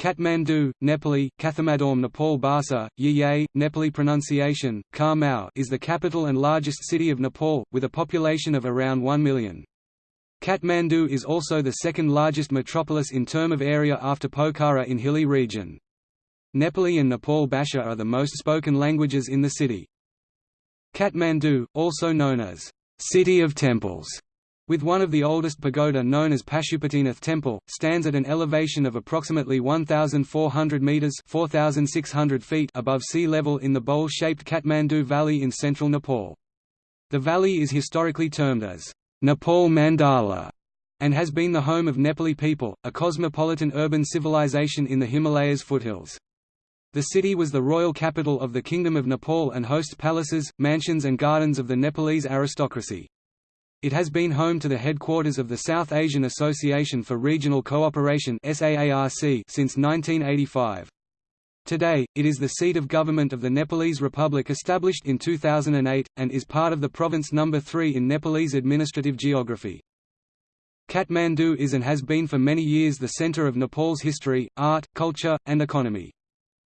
Kathmandu, Nepali, Kathamadorm Nepal Bhasa, Yiye, Nepali pronunciation, Khar is the capital and largest city of Nepal, with a population of around 1 million. Kathmandu is also the second largest metropolis in term of area after Pokhara in hilly region. Nepali and Nepal Bhasha are the most spoken languages in the city. Kathmandu, also known as City of Temples, with one of the oldest pagoda known as Pashupatinath Temple, stands at an elevation of approximately 1,400 metres 4,600 feet above sea level in the bowl-shaped Kathmandu Valley in central Nepal. The valley is historically termed as Nepal Mandala and has been the home of Nepali people, a cosmopolitan urban civilization in the Himalayas foothills. The city was the royal capital of the Kingdom of Nepal and hosts palaces, mansions and gardens of the Nepalese aristocracy. It has been home to the headquarters of the South Asian Association for Regional Cooperation since 1985. Today, it is the seat of government of the Nepalese Republic established in 2008, and is part of the province number 3 in Nepalese administrative geography. Kathmandu is and has been for many years the center of Nepal's history, art, culture, and economy.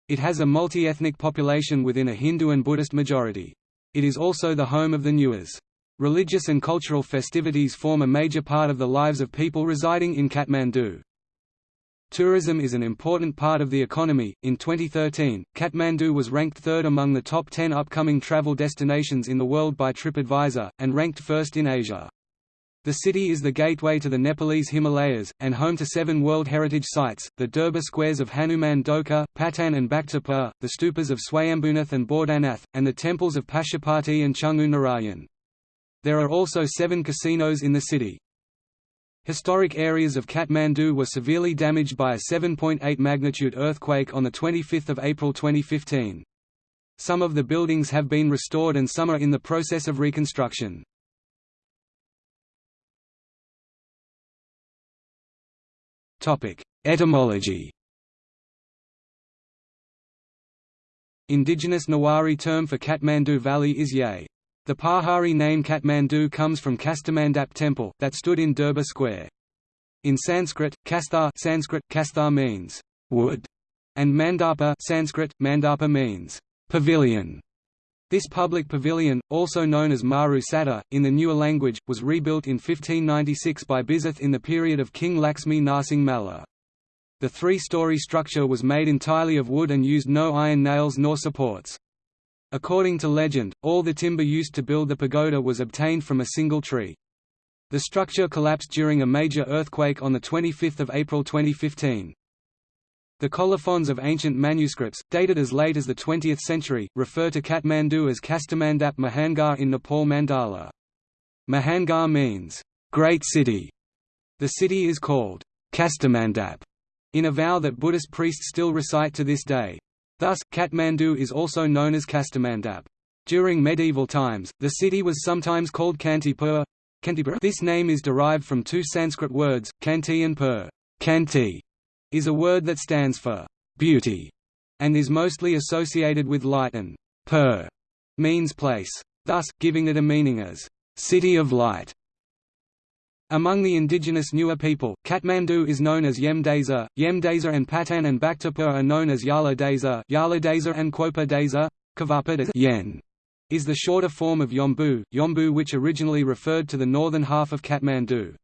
It has a multi-ethnic population within a Hindu and Buddhist majority. It is also the home of the Newars. Religious and cultural festivities form a major part of the lives of people residing in Kathmandu. Tourism is an important part of the economy. In 2013, Kathmandu was ranked third among the top 10 upcoming travel destinations in the world by TripAdvisor, and ranked first in Asia. The city is the gateway to the Nepalese Himalayas, and home to seven World Heritage Sites, the Durbar squares of Hanuman Dhoka, Patan and Bhaktapur, the stupas of Swayambhunath and Boudhanath, and the temples of Pashupati and Changu Narayan. There are also seven casinos in the city. Historic areas of Kathmandu were severely damaged by a 7.8 magnitude earthquake on 25 April 2015. Some of the buildings have been restored and some are in the process of reconstruction. Etymology Indigenous Newari term for Kathmandu Valley is Ye. The Pahari name Kathmandu comes from Kastamandap temple, that stood in Durbar Square. In Sanskrit, Kasthar Sanskrit, Kasthar means wood, and Mandapa Sanskrit, Mandapa means pavilion. This public pavilion, also known as Maru Sattal, in the Newar language, was rebuilt in 1596 by Biseth in the period of King Laxmi Narsingh Malla. The three-story structure was made entirely of wood and used no iron nails nor supports. According to legend, all the timber used to build the pagoda was obtained from a single tree. The structure collapsed during a major earthquake on 25 April 2015. The colophons of ancient manuscripts, dated as late as the 20th century, refer to Kathmandu as Kastamandap Mahanagar in Nepal Mandala. Mahanagar means, great city. The city is called Kastamandap in a vow that Buddhist priests still recite to this day. Thus, Kathmandu is also known as Kastamandap. During medieval times, the city was sometimes called Kantipur. This name is derived from two Sanskrit words, Kanti and Pur. Kanti is a word that stands for beauty and is mostly associated with light and Pur means place, thus, giving it a meaning as city of light. Among the indigenous Newar people, Kathmandu is known as Yem Deza, Yem Deza and Patan and Bhaktapur are known as Yala Deza, Yala Deza and Quopa Deza. Kavapa Yen is the shorter form of Yombu, Yombu which originally referred to the northern half of Kathmandu.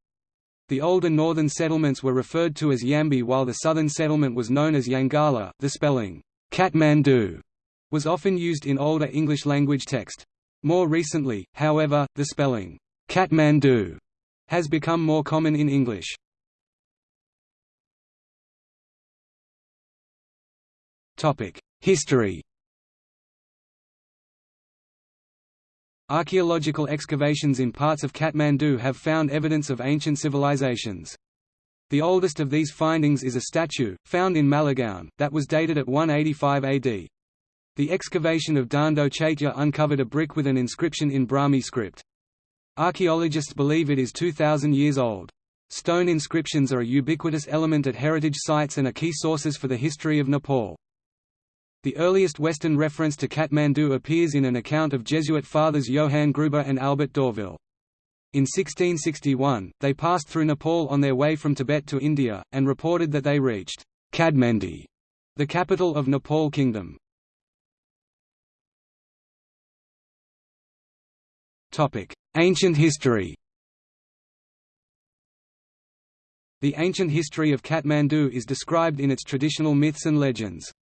The older northern settlements were referred to as Yambi while the southern settlement was known as Yangala. The spelling Kathmandu was often used in older English language text. More recently, however, the spelling Kathmandu has become more common in English. History Archaeological excavations in parts of Kathmandu have found evidence of ancient civilizations. The oldest of these findings is a statue, found in Malegaon, that was dated at 185 AD. The excavation of Dando Chaitya uncovered a brick with an inscription in Brahmi script. Archaeologists believe it is 2,000 years old. Stone inscriptions are a ubiquitous element at heritage sites and are key sources for the history of Nepal. The earliest Western reference to Kathmandu appears in an account of Jesuit fathers Johann Gruber and Albert d'Orville. In 1661, they passed through Nepal on their way from Tibet to India, and reported that they reached Kadmandi, the capital of Nepal Kingdom. Ancient history The ancient history of Kathmandu is described in its traditional myths and legends.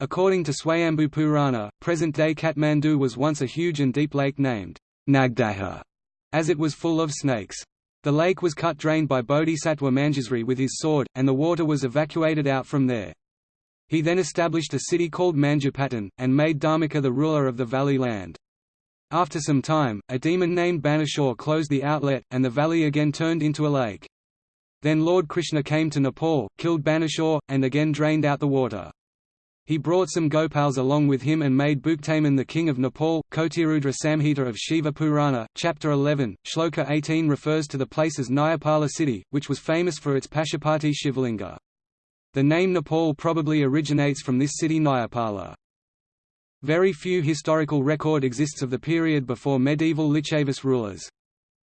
According to Swayambhu Purana, present-day Kathmandu was once a huge and deep lake named Nagdaha, as it was full of snakes. The lake was cut drained by Bodhisattva Manjusri with his sword, and the water was evacuated out from there. He then established a city called Manjupatan, and made Dharmika the ruler of the valley land. After some time, a demon named Banasura closed the outlet, and the valley again turned into a lake. Then Lord Krishna came to Nepal, killed Banasura, and again drained out the water. He brought some Gopals along with him and made Bhuktaman the king of Nepal. Kotirudra Samhita of Shiva Purana, chapter 11, shloka 18 refers to the place as Nyapala city, which was famous for its Pashupati Shivalinga. The name Nepal probably originates from this city Nyapala. Very few historical record exists of the period before medieval Licchavis rulers.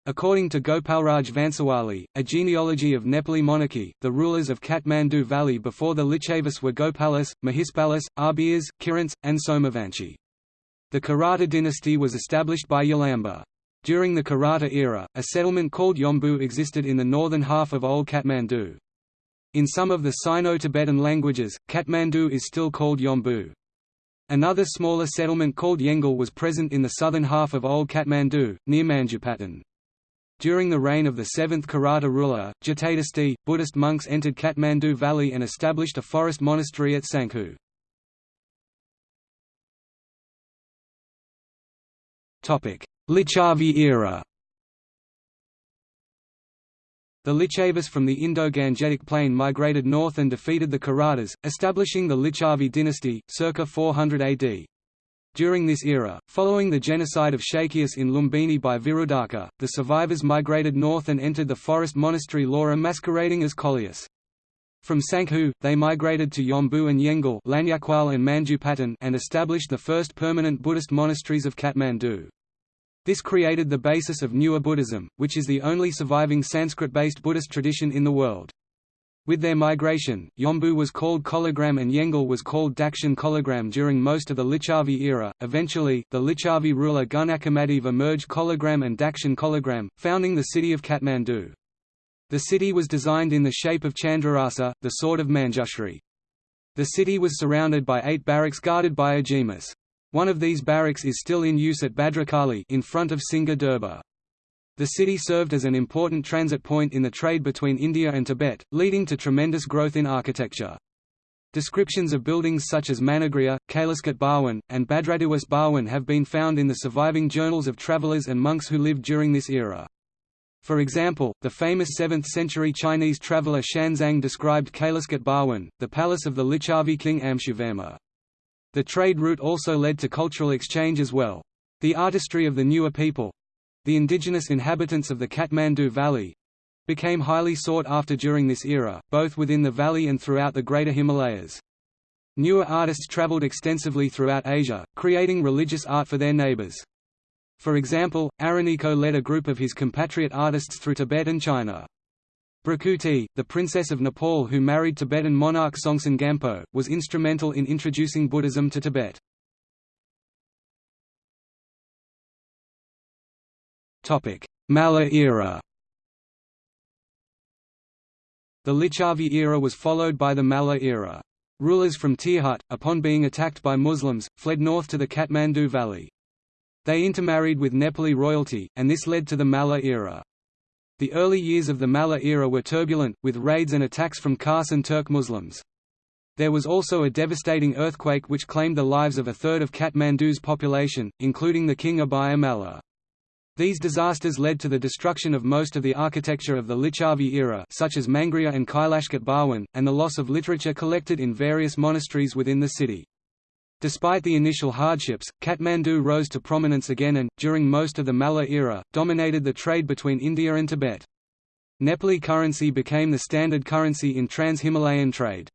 According to Gopalraj Vansawali, a genealogy of Nepali monarchy, the rulers of Kathmandu Valley before the Licchavis were Gopalas, Mahispalas, Arbias, Kirants, and Somavanchi. The Kirata dynasty was established by Yalamba. During the Kirata era, a settlement called Yombu existed in the northern half of Old Kathmandu. In some of the Sino-Tibetan languages, Kathmandu is still called Yombu. Another smaller settlement called Yengal was present in the southern half of Old Kathmandu, near Manjupatan. During the reign of the seventh Kirata ruler, Jatadasti, Buddhist monks entered Kathmandu Valley and established a forest monastery at Sanghu. Licchavi era The Licchavis from the Indo-Gangetic plain migrated north and defeated the Kiratas, establishing the Lichavi dynasty, circa 400 AD. During this era, following the genocide of Shakyaeus in Lumbini by Virudaka, the survivors migrated north and entered the forest monastery Laura masquerading as Koleus. From Sankhu, they migrated to Yombu and Yengal and and established the first permanent Buddhist monasteries of Kathmandu. This created the basis of Newar Buddhism, which is the only surviving Sanskrit-based Buddhist tradition in the world. With their migration, Yombu was called Kolagram and Yengal was called Dakshin Kolagram during most of the Lichavi era. Eventually, the Lichavi ruler Gunakamadeva merged Kolagram and Dakshin Kolagram, founding the city of Kathmandu. The city was designed in the shape of Chandrahrasa, the sword of Manjushri. The city was surrounded by eight barracks guarded by a jemas. One of these barracks is still in use at Bhadrakali in front of Singha Durbar. The city served as an important transit point in the trade between India and Tibet, leading to tremendous growth in architecture. Descriptions of buildings such as Managriha, Kailaskat Bhawan, and Bhadradiwas Bhawan have been found in the surviving journals of travelers and monks who lived during this era. For example, the famous 7th-century Chinese traveller Xuanzang described Kailaskat Bhawan, the palace of the Lichavi king Amshuvarma. The trade route also led to cultural exchange as well. The artistry of the Newar people, the indigenous inhabitants of the Kathmandu Valley became highly sought after during this era, both within the valley and throughout the Greater Himalayas. Newar artists traveled extensively throughout Asia, creating religious art for their neighbors. For example, Araniko led a group of his compatriot artists through Tibet and China. Bhrikuti, the princess of Nepal who married Tibetan monarch Songtsen Gampo, was instrumental in introducing Buddhism to Tibet. Malla era The Licchavi era was followed by the Malla era. Rulers from Tirhut, upon being attacked by Muslims, fled north to the Kathmandu Valley. They intermarried with Nepali royalty, and this led to the Malla era. The early years of the Malla era were turbulent, with raids and attacks from Khas and Turk Muslims. There was also a devastating earthquake which claimed the lives of a third of Kathmandu's population, including the king Abhaya Malla. These disasters led to the destruction of most of the architecture of the Licchavi era such as Mangriha and Kailashkat Bhawan, and the loss of literature collected in various monasteries within the city. Despite the initial hardships, Kathmandu rose to prominence again and, during most of the Malla era, dominated the trade between India and Tibet. Nepali currency became the standard currency in trans-Himalayan trade.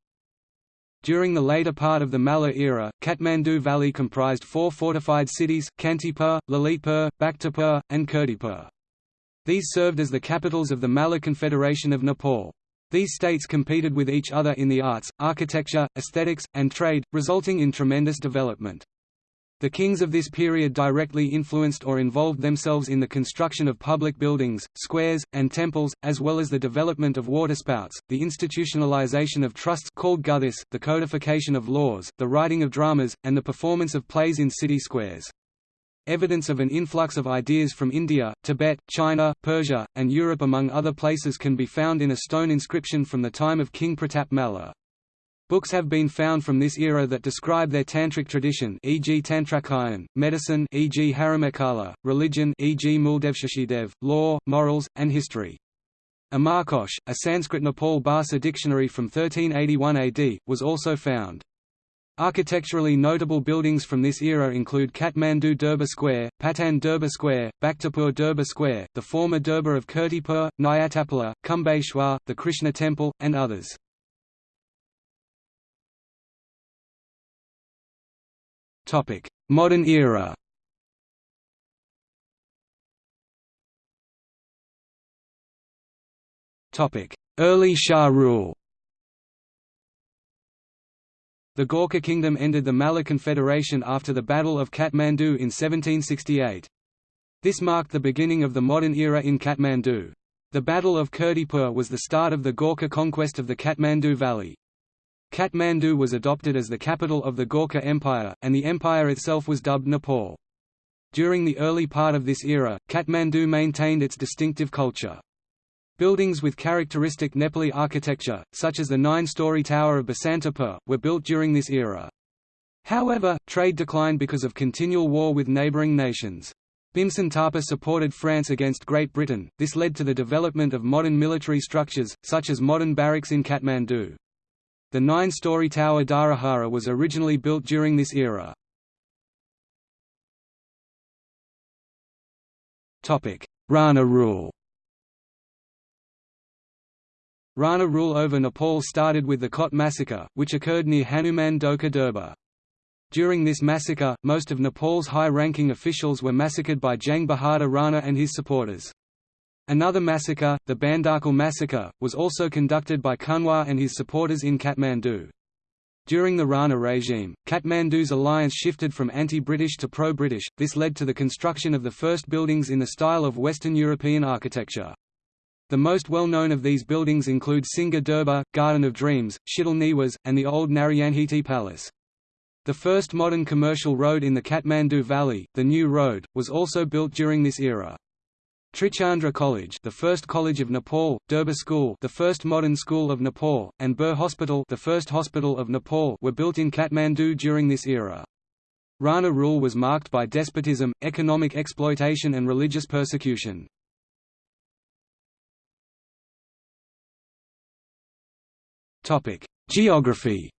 During the later part of the Malla era, Kathmandu Valley comprised four fortified cities, Kantipur, Lalitpur, Bhaktapur, and Kirtipur. These served as the capitals of the Malla Confederation of Nepal. These states competed with each other in the arts, architecture, aesthetics, and trade, resulting in tremendous development. The kings of this period directly influenced or involved themselves in the construction of public buildings, squares, and temples, as well as the development of waterspouts, the institutionalization of trusts called guthis, the codification of laws, the writing of dramas, and the performance of plays in city squares. Evidence of an influx of ideas from India, Tibet, China, Persia, and Europe among other places can be found in a stone inscription from the time of King Pratap Malla. Books have been found from this era that describe their tantric tradition e.g. Tantrakayana, medicine e.g. Haramekala, religion e.g. Muldevshashidev, law, morals, and history. Amarkosh, a Sanskrit Nepal Bhasa dictionary from 1381 AD, was also found. Architecturally notable buildings from this era include Kathmandu Durbar Square, Patan Durbar Square, Bhaktapur Durbar Square, the former Durbar of Kirtipur, Nyatapola, Kumbheshwar, the Krishna Temple, and others. Modern era. Early Shah rule. The Gorkha kingdom ended the Malla Confederation after the Battle of Kathmandu in 1768. This marked the beginning of the modern era in Kathmandu. The Battle of Kirtipur was the start of the Gorkha conquest of the Kathmandu Valley. Kathmandu was adopted as the capital of the Gorkha Empire, and the empire itself was dubbed Nepal. During the early part of this era, Kathmandu maintained its distinctive culture. Buildings with characteristic Nepali architecture, such as the nine-story Tower of Basantapur, were built during this era. However, trade declined because of continual war with neighbouring nations. Bhimsen Thapa supported France against Great Britain, this led to the development of modern military structures, such as modern barracks in Kathmandu. The nine-story tower Dharahara was originally built during this era. Rana rule Rana rule over Nepal started with the Kot massacre, which occurred near Hanuman Dhoka Durbar. During this massacre, most of Nepal's high-ranking officials were massacred by Jang Bahadur Rana and his supporters. Another massacre, the Bandakal massacre, was also conducted by Kunwar and his supporters in Kathmandu. During the Rana regime, Kathmandu's alliance shifted from anti-British to pro-British, this led to the construction of the first buildings in the style of Western European architecture. The most well-known of these buildings include Singha Durbar, Garden of Dreams, Shittal Niwas, and the old Narayanhiti Palace. The first modern commercial road in the Kathmandu Valley, the New Road, was also built during this era. Trichandra College, the first college of Nepal, Durbar School, the first modern school of Nepal, and Bir Hospital, the first hospital of Nepal, were built in Kathmandu during this era. Rana rule was marked by despotism, economic exploitation and religious persecution. Topic: Geography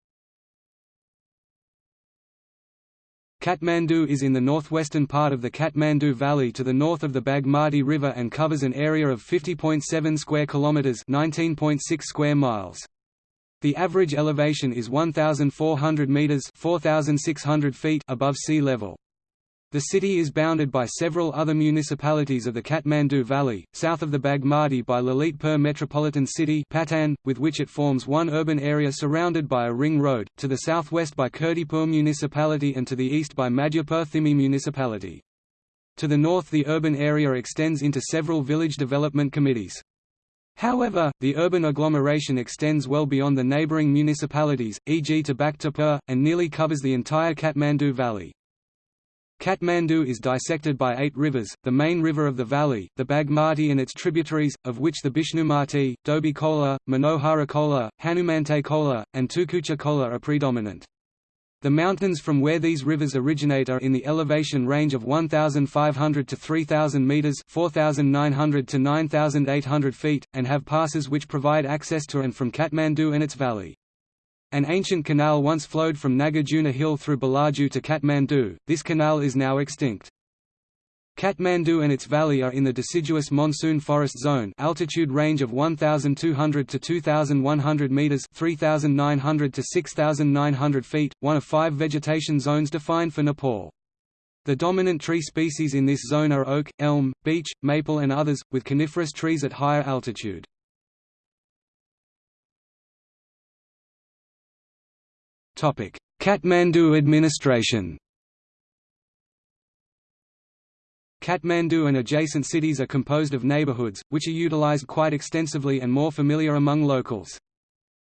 Kathmandu is in the northwestern part of the Kathmandu Valley to the north of the Bagmati River and covers an area of 50.7 square kilometers, 19.6 square miles. The average elevation is 1400 meters, 4600 feet above sea level. The city is bounded by several other municipalities of the Kathmandu Valley, south of the Bagmati by Lalitpur Metropolitan City Patan, with which it forms one urban area surrounded by a ring road, to the southwest by Kirtipur Municipality and to the east by Madhyapur Thimi Municipality. To the north the urban area extends into several village development committees. However, the urban agglomeration extends well beyond the neighbouring municipalities, e.g. to Bhaktapur, and nearly covers the entire Kathmandu Valley. Kathmandu is dissected by eight rivers, the main river of the valley, the Bagmati and its tributaries, of which the Bishnumati, Dobi Kola, Manohara Kola, Hanumante Kola, and Tukucha Kola are predominant. The mountains from where these rivers originate are in the elevation range of 1,500 to 3,000 metres 4,900 to 9,800 feet, and have passes which provide access to and from Kathmandu and its valley. An ancient canal once flowed from Nagarjuna Hill through Balaju to Kathmandu, this canal is now extinct. Kathmandu and its valley are in the deciduous monsoon forest zone altitude range of 1,200 to 2,100 metres 3,900 to 6,900 feet, one of five vegetation zones defined for Nepal. The dominant tree species in this zone are oak, elm, beech, maple and others, with coniferous trees at higher altitude. Kathmandu administration Kathmandu and adjacent cities are composed of neighborhoods, which are utilized quite extensively and more familiar among locals.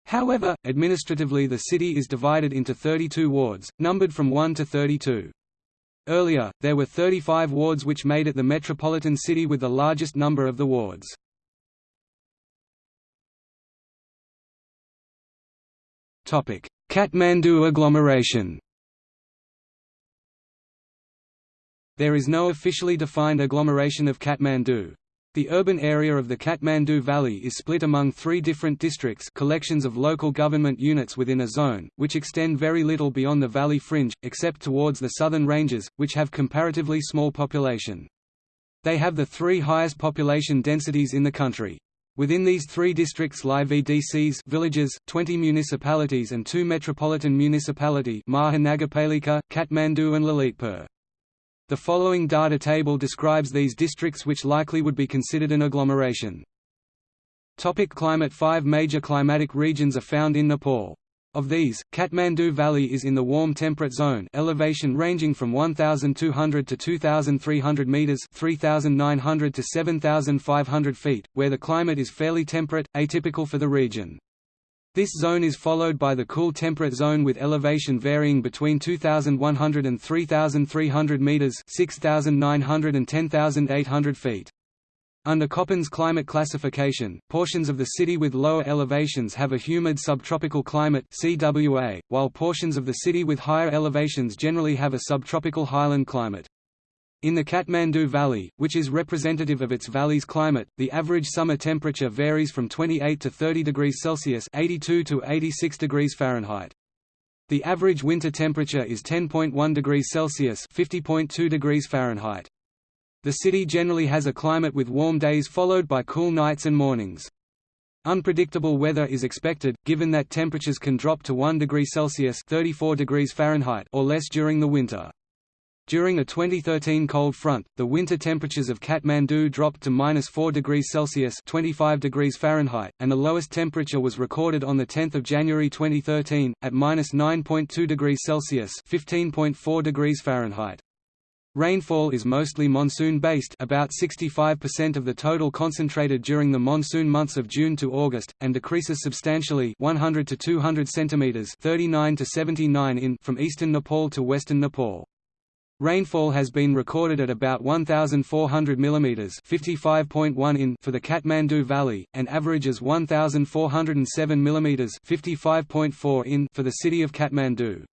However, administratively the city is divided into 32 wards, numbered from 1 to 32. Earlier, there were 35 wards which made it the metropolitan city with the largest number of the wards. Kathmandu agglomeration There is no officially defined agglomeration of Kathmandu. The urban area of the Kathmandu Valley is split among three different districts collections of local government units within a zone, which extend very little beyond the valley fringe, except towards the southern ranges, which have comparatively small population. They have the three highest population densities in the country. Within these three districts lie VDCs villages, 20 municipalities and two metropolitan municipality Mahanagarpalika, Kathmandu and Lalitpur. The following data table describes these districts which likely would be considered an agglomeration. Topic climate Five major climatic regions are found in Nepal. Of these, Kathmandu Valley is in the warm temperate zone elevation ranging from 1,200 to 2,300 metres 3,900 to 7,500 feet, where the climate is fairly temperate, atypical for the region. This zone is followed by the cool temperate zone with elevation varying between 2,100 and 3,300 metres 6,900 and 10,800 feet. Under Köppen's climate classification, portions of the city with lower elevations have a humid subtropical climate CWA, while portions of the city with higher elevations generally have a subtropical highland climate. In the Kathmandu Valley, which is representative of its valley's climate, the average summer temperature varies from 28 to 30 degrees Celsius (82 to 86 degrees Fahrenheit). The average winter temperature is 10.1 degrees Celsius (50.2 degrees Fahrenheit). The city generally has a climate with warm days followed by cool nights and mornings. Unpredictable weather is expected, given that temperatures can drop to 1 degree Celsius (34 degrees Fahrenheit) or less during the winter. During a 2013 cold front, the winter temperatures of Kathmandu dropped to minus 4 degrees Celsius (25 degrees Fahrenheit), and the lowest temperature was recorded on the 10th of January 2013 at minus 9.2 degrees Celsius (15.4 degrees Fahrenheit). Rainfall is mostly monsoon-based about 65% of the total concentrated during the monsoon months of June to August, and decreases substantially 100 to 200 cm 39 to 79 in from eastern Nepal to western Nepal. Rainfall has been recorded at about 1,400 mm 55.1 in for the Kathmandu Valley, and averages 1,407 mm 55.4 in for the city of Kathmandu.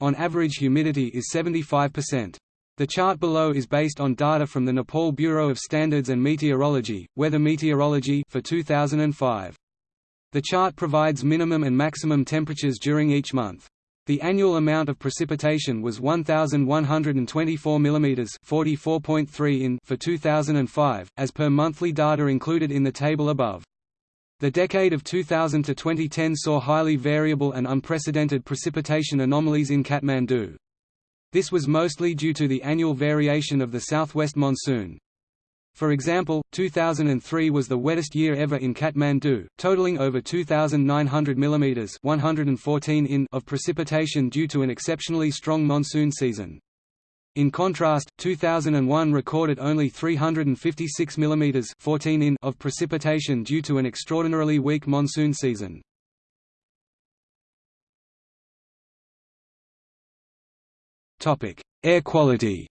On average humidity is 75%. The chart below is based on data from the Nepal Bureau of Standards and Meteorology, Weather Meteorology for 2005. The chart provides minimum and maximum temperatures during each month. The annual amount of precipitation was 1124 mm, 44.3 in for 2005, as per monthly data included in the table above. The decade of 2000 to 2010 saw highly variable and unprecedented precipitation anomalies in Kathmandu. This was mostly due to the annual variation of the southwest monsoon. For example, 2003 was the wettest year ever in Kathmandu, totaling over 2,900 mm 114 in of precipitation due to an exceptionally strong monsoon season. In contrast, 2001 recorded only 356 mm 14 in of precipitation due to an extraordinarily weak monsoon season. Air quality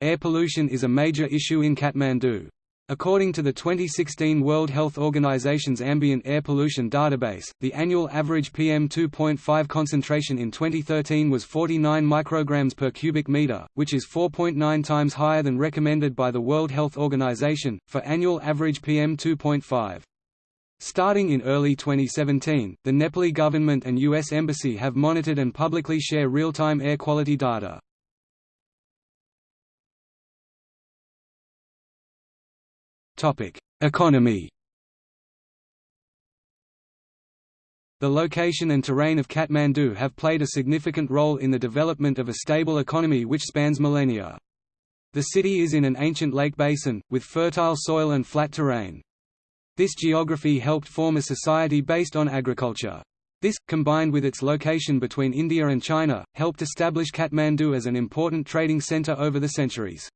Air pollution is a major issue in Kathmandu. According to the 2016 World Health Organization's Ambient Air Pollution Database, the annual average PM2.5 concentration in 2013 was 49 micrograms per cubic meter, which is 4.9 times higher than recommended by the World Health Organization, for annual average PM2.5. Starting in early 2017, the Nepali government and U.S. Embassy have monitored and publicly share real-time air quality data. Economy The location and terrain of Kathmandu have played a significant role in the development of a stable economy which spans millennia. The city is in an ancient lake basin, with fertile soil and flat terrain. This geography helped form a society based on agriculture. This, combined with its location between India and China, helped establish Kathmandu as an important trading centre over the centuries.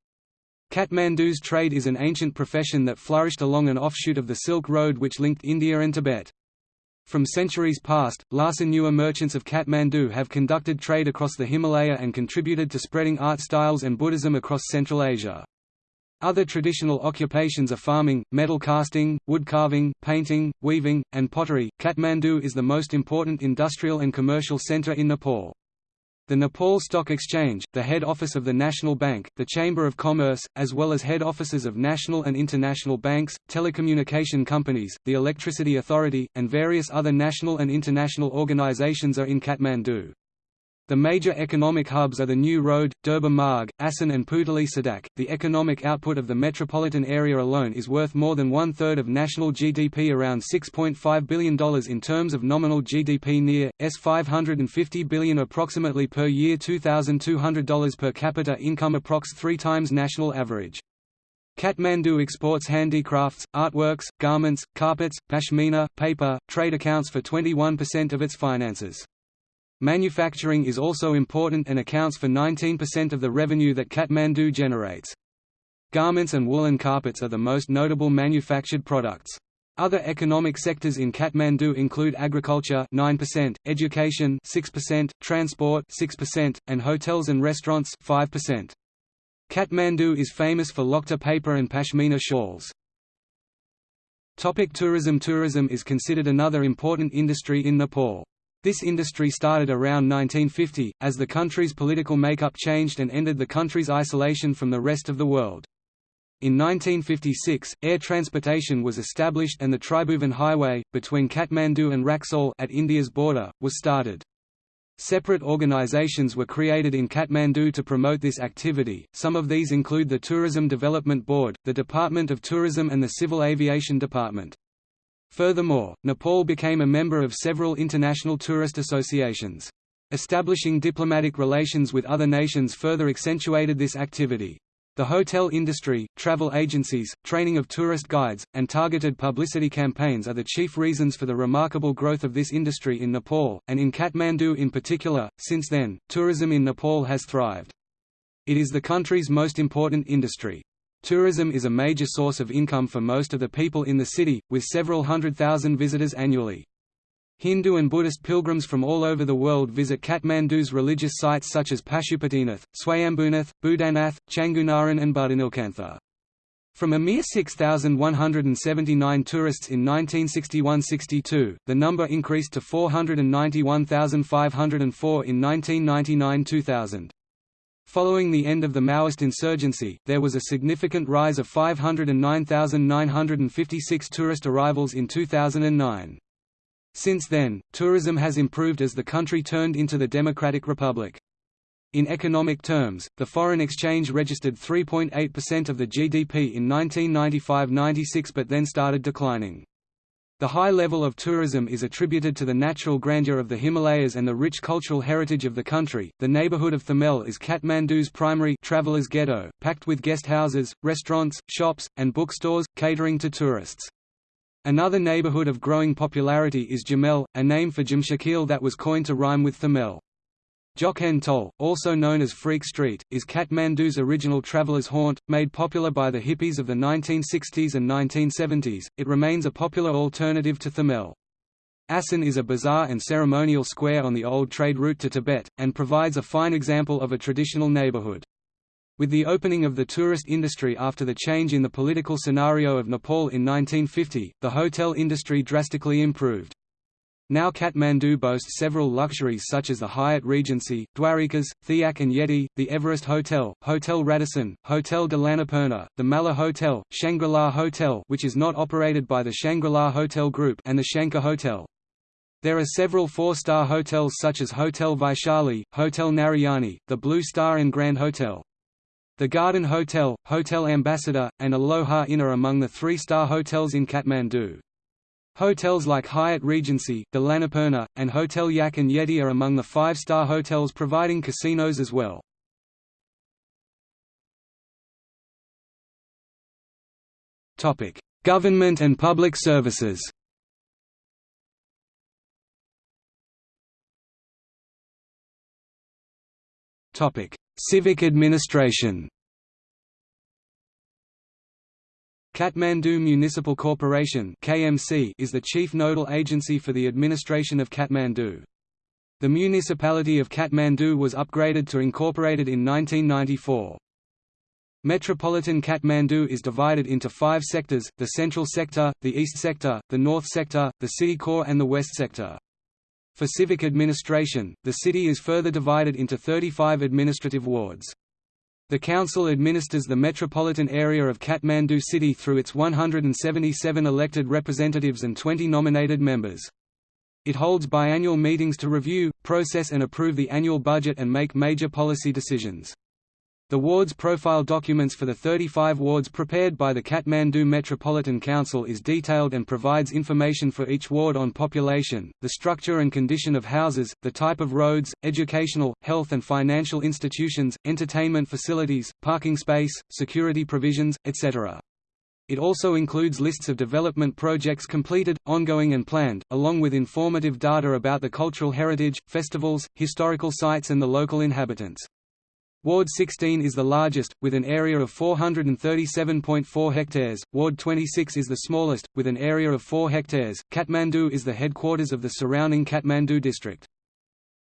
Kathmandu's trade is an ancient profession that flourished along an offshoot of the Silk Road which linked India and Tibet. From centuries past, Lhasa Newar merchants of Kathmandu have conducted trade across the Himalaya and contributed to spreading art styles and Buddhism across Central Asia. Other traditional occupations are farming, metal casting, wood carving, painting, weaving, and pottery. Kathmandu is the most important industrial and commercial center in Nepal. The Nepal Stock Exchange, the head office of the National Bank, the Chamber of Commerce, as well as head offices of national and international banks, telecommunication companies, the Electricity Authority, and various other national and international organizations are in Kathmandu. The major economic hubs are the New Road, Durbar Marg, Asan and Putali Sadak. The economic output of the metropolitan area alone is worth more than one third of national GDP around $6.5 billion in terms of nominal GDP near, s 550 billion approximately per year $2,200 per capita income approx three times national average. Kathmandu exports handicrafts, artworks, garments, carpets, pashmina, paper, trade accounts for 21% of its finances. Manufacturing is also important and accounts for 19% of the revenue that Kathmandu generates. Garments and woolen carpets are the most notable manufactured products. Other economic sectors in Kathmandu include agriculture 9%, education 6%, transport 6%, and hotels and restaurants 5%. Kathmandu is famous for Lokta paper and pashmina shawls. Topic tourism Tourism is considered another important industry in Nepal. This industry started around 1950, as the country's political makeup changed and ended the country's isolation from the rest of the world. In 1956, air transportation was established and the Tribhuvan Highway, between Kathmandu and Raxaul at India's border, was started. Separate organizations were created in Kathmandu to promote this activity, some of these include the Tourism Development Board, the Department of Tourism and the Civil Aviation Department. Furthermore, Nepal became a member of several international tourist associations. Establishing diplomatic relations with other nations further accentuated this activity. The hotel industry, travel agencies, training of tourist guides, and targeted publicity campaigns are the chief reasons for the remarkable growth of this industry in Nepal, and in Kathmandu in particular. Since then, tourism in Nepal has thrived. It is the country's most important industry. Tourism is a major source of income for most of the people in the city, with several hundred thousand visitors annually. Hindu and Buddhist pilgrims from all over the world visit Kathmandu's religious sites such as Pashupatinath, Swayambhunath, Boudhanath, Changunarayan and Buddhanilkantha. From a mere 6,179 tourists in 1961–62, the number increased to 491,504 in 1999–2000. Following the end of the Maoist insurgency, there was a significant rise of 509,956 tourist arrivals in 2009. Since then, tourism has improved as the country turned into the Democratic Republic. In economic terms, the foreign exchange registered 3.8% of the GDP in 1995–96 but then started declining. The high level of tourism is attributed to the natural grandeur of the Himalayas and the rich cultural heritage of the country. The neighborhood of Thamel is Kathmandu's primary travelers ghetto, packed with guest houses, restaurants, shops, and bookstores, catering to tourists. Another neighborhood of growing popularity is Jamel, a name for Jamshakil that was coined to rhyme with Thamel. Jokhen Tol, also known as Freak Street, is Kathmandu's original traveler's haunt, made popular by the hippies of the 1960s and 1970s. It remains a popular alternative to Thamel. Asan is a bazaar and ceremonial square on the old trade route to Tibet, and provides a fine example of a traditional neighborhood. With the opening of the tourist industry after the change in the political scenario of Nepal in 1950, the hotel industry drastically improved. Now Kathmandu boasts several luxuries such as the Hyatt Regency, Dwarikas, Theak and Yeti, the Everest Hotel, Hotel Radisson, Hotel de the Mala Hotel, Shangri-La Hotel which is not operated by the Shangri-La Hotel Group and the Shankar Hotel. There are several four-star hotels such as Hotel Vaishali, Hotel Narayani, the Blue Star and Grand Hotel. The Garden Hotel, Hotel Ambassador, and Aloha Inn are among the three-star hotels in Kathmandu. Hotels like Hyatt Regency, de l'Annapurna, and Hotel Yak and Yeti are among the five-star hotels providing casinos as well. Government and public services Civic administration Kathmandu Municipal Corporation (KMC) is the chief nodal agency for the administration of Kathmandu. The municipality of Kathmandu was upgraded to incorporated in 1994. Metropolitan Kathmandu is divided into five sectors, the Central Sector, the East Sector, the North Sector, the City Core and the West Sector. For civic administration, the city is further divided into 35 administrative wards. The council administers the metropolitan area of Kathmandu city through its 177 elected representatives and 20 nominated members. It holds biannual meetings to review, process and approve the annual budget and make major policy decisions. The ward's profile documents for the 35 wards prepared by the Kathmandu Metropolitan Council is detailed and provides information for each ward on population, the structure and condition of houses, the type of roads, educational, health and financial institutions, entertainment facilities, parking space, security provisions, etc. It also includes lists of development projects completed, ongoing and planned, along with informative data about the cultural heritage, festivals, historical sites and the local inhabitants. Ward 16 is the largest, with an area of 437.4 hectares. Ward 26 is the smallest, with an area of 4 hectares. Kathmandu is the headquarters of the surrounding Kathmandu district.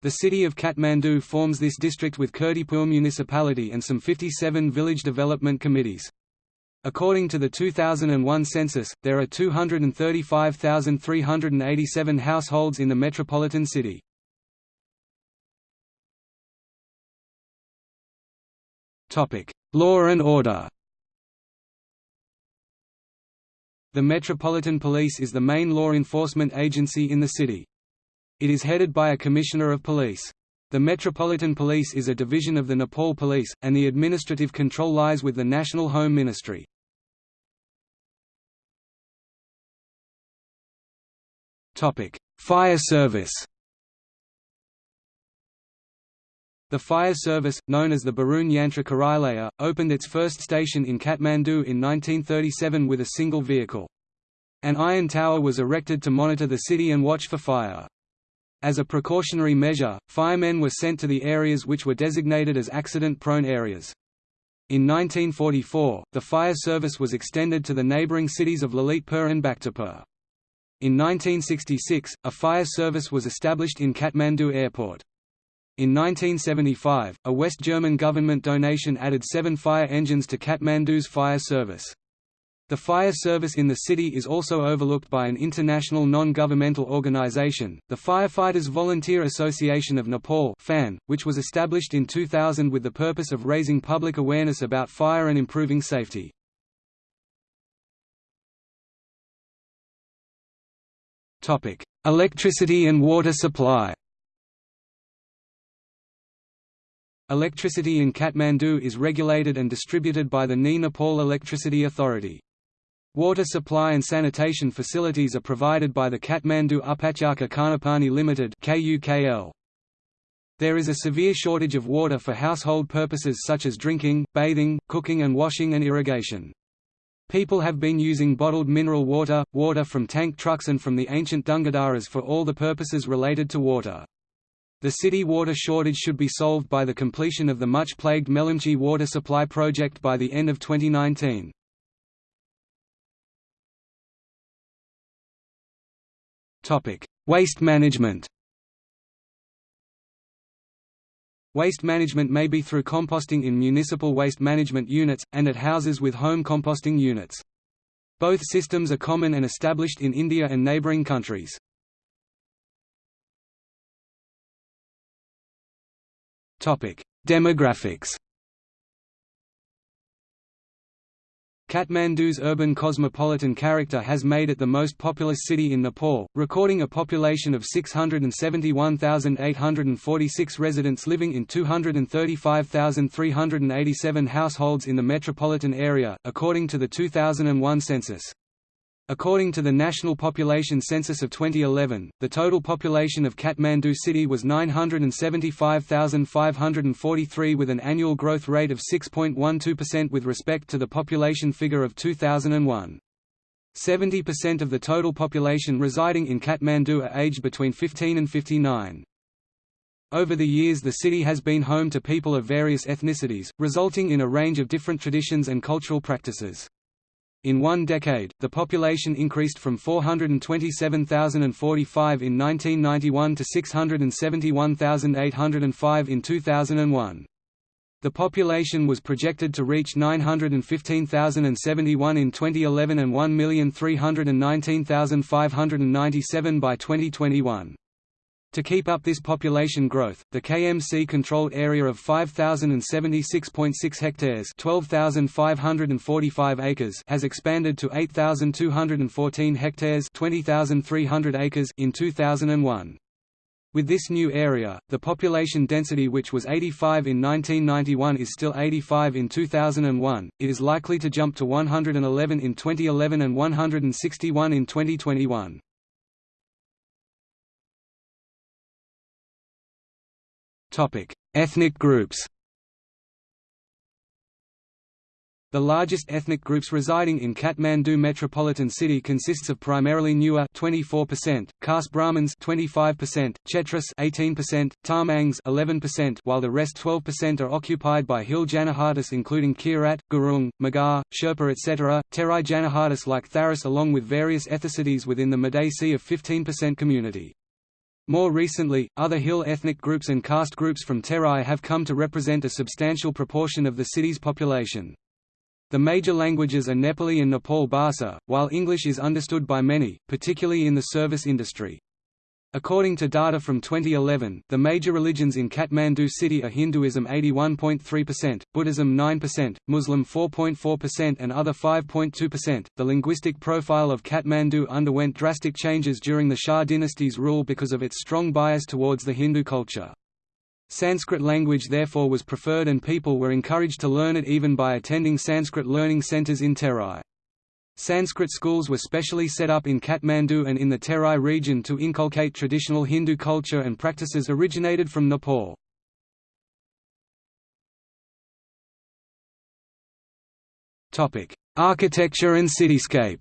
The city of Kathmandu forms this district with Kirtipur municipality and some 57 village development committees. According to the 2001 census, there are 235,387 households in the metropolitan city. Law and order The Metropolitan Police is the main law enforcement agency in the city. It is headed by a Commissioner of Police. The Metropolitan Police is a division of the Nepal Police, and the administrative control lies with the National Home Ministry. Fire service The fire service, known as the Barun Yantra Karyalaya, opened its first station in Kathmandu in 1937 with a single vehicle. An iron tower was erected to monitor the city and watch for fire. As a precautionary measure, firemen were sent to the areas which were designated as accident-prone areas. In 1944, the fire service was extended to the neighbouring cities of Lalitpur and Bhaktapur. In 1966, a fire service was established in Kathmandu Airport. In 1975, a West German government donation added seven fire engines to Kathmandu's fire service. The fire service in the city is also overlooked by an international non-governmental organization, the Firefighters Volunteer Association of Nepal FAN, which was established in 2000 with the purpose of raising public awareness about fire and improving safety. Electricity and water supply Electricity in Kathmandu is regulated and distributed by the Ni Nepal Electricity Authority. Water supply and sanitation facilities are provided by the Kathmandu Upatyaka Khanapani Limited (KUKL). There is a severe shortage of water for household purposes such as drinking, bathing, cooking and washing and irrigation. People have been using bottled mineral water, water from tank trucks and from the ancient Dungadaras for all the purposes related to water. The city water shortage should be solved by the completion of the much-plagued Melamchi water supply project by the end of 2019. Waste management Waste management may be through composting in municipal waste management units, and at houses with home composting units. Both systems are common and established in India and neighbouring countries. Demographics Kathmandu's urban cosmopolitan character has made it the most populous city in Nepal, recording a population of 671,846 residents living in 235,387 households in the metropolitan area, according to the 2001 census. According to the National Population Census of 2011, the total population of Kathmandu city was 975,543 with an annual growth rate of 6.12% with respect to the population figure of 2001. 70% of the total population residing in Kathmandu are aged between 15 and 59. Over the years the city has been home to people of various ethnicities, resulting in a range of different traditions and cultural practices. In one decade, the population increased from 427,045 in 1991 to 671,805 in 2001. The population was projected to reach 915,071 in 2011 and 1,319,597 by 2021. To keep up this population growth, the KMC-controlled area of 5,076.6 hectares 12,545 acres has expanded to 8,214 hectares 20,300 acres in 2001. With this new area, the population density which was 85 in 1991 is still 85 in 2001, it is likely to jump to 111 in 2011 and 161 in 2021. Ethnic groups The largest ethnic groups residing in Kathmandu metropolitan city consists of primarily Newar 24%, caste Brahmins 25%, Chetris 18%, Tamangs 11%, while the rest 12% are occupied by Hill Janajatis including Kirat, Gurung, Magar, Sherpa etc., Terai Janajatis like Tharis along with various ethnicities within the Madesi of 15% community. More recently, other Hill ethnic groups and caste groups from Terai have come to represent a substantial proportion of the city's population. The major languages are Nepali and Nepal Bhasa, while English is understood by many, particularly in the service industry. According to data from 2011, the major religions in Kathmandu city are Hinduism 81.3%, Buddhism 9%, Muslim 4.4% and other 5.2%. The linguistic profile of Kathmandu underwent drastic changes during the Shah dynasty's rule because of its strong bias towards the Hindu culture. Sanskrit language therefore was preferred and people were encouraged to learn it even by attending Sanskrit learning centers in Terai. Sanskrit schools were specially set up in Kathmandu and in the Terai region to inculcate traditional Hindu culture and practices originated from Nepal. Architecture and cityscape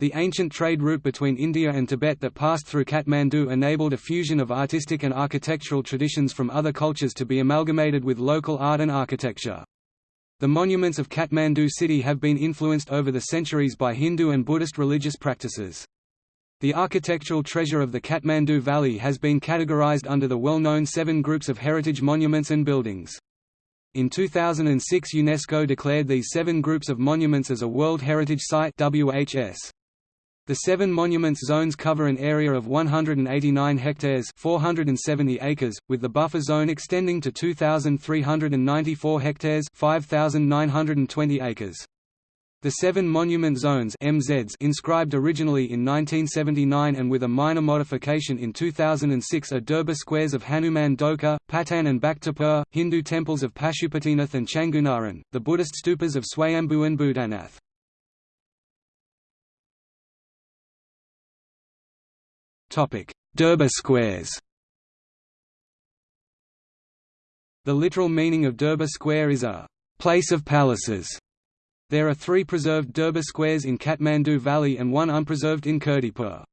The ancient trade route between India and Tibet that passed through Kathmandu enabled a fusion of artistic and architectural traditions from other cultures to be amalgamated with local art and architecture. The monuments of Kathmandu city have been influenced over the centuries by Hindu and Buddhist religious practices. The architectural treasure of the Kathmandu Valley has been categorized under the well-known seven groups of heritage monuments and buildings. In 2006 UNESCO declared these seven groups of monuments as a World Heritage Site WHS. The seven monuments zones cover an area of 189 hectares 470 acres, with the buffer zone extending to 2,394 hectares 5,920 acres. The seven monument zones MZs inscribed originally in 1979 and with a minor modification in 2006 are Durbar squares of Hanuman Dhoka, Patan and Bhaktapur, Hindu temples of Pashupatinath and Changunarayan, the Buddhist stupas of Swayambhu and Boudhanath. Durbar squares The literal meaning of Durbar Square is a place of palaces. There are three preserved Durbar squares in Kathmandu Valley and one unpreserved in Kirtipur.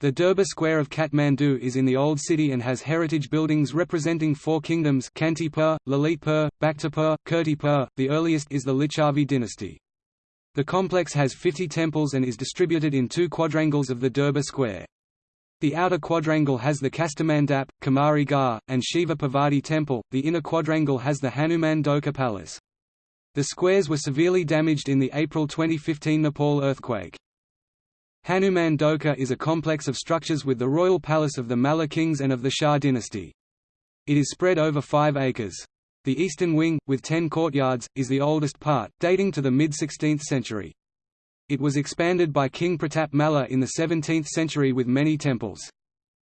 The Durbar Square of Kathmandu is in the Old City and has heritage buildings representing four kingdoms Kantipur, Lalitpur, Bhaktapur, Kirtipur, the earliest is the Licchavi dynasty. The complex has 50 temples and is distributed in two quadrangles of the Durbar Square. The outer quadrangle has the Kastamandap, Kumari Ghar, and Shiva Parvati temple, the inner quadrangle has the Hanuman Dhoka palace. The squares were severely damaged in the April 2015 Nepal earthquake. Hanuman Dhoka is a complex of structures with the royal palace of the Malla kings and of the Shah dynasty. It is spread over 5 acres. The eastern wing, with 10 courtyards, is the oldest part, dating to the mid-16th century. It was expanded by King Pratap Malla in the 17th century with many temples.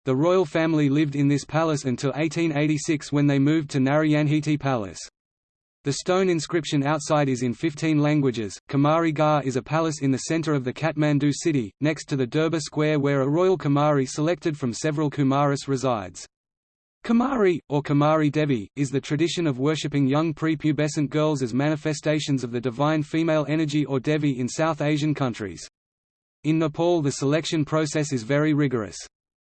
The royal family lived in this palace until 1886 when they moved to Narayanhiti Palace. The stone inscription outside is in 15 languages. Kumari Ghar is a palace in the center of the Kathmandu city, next to the Durbar Square where a royal Kumari selected from several Kumaris resides. Kumari, or Kumari Devi, is the tradition of worshipping young prepubescent girls as manifestations of the divine female energy or Devi in South Asian countries. In Nepal the selection process is very rigorous.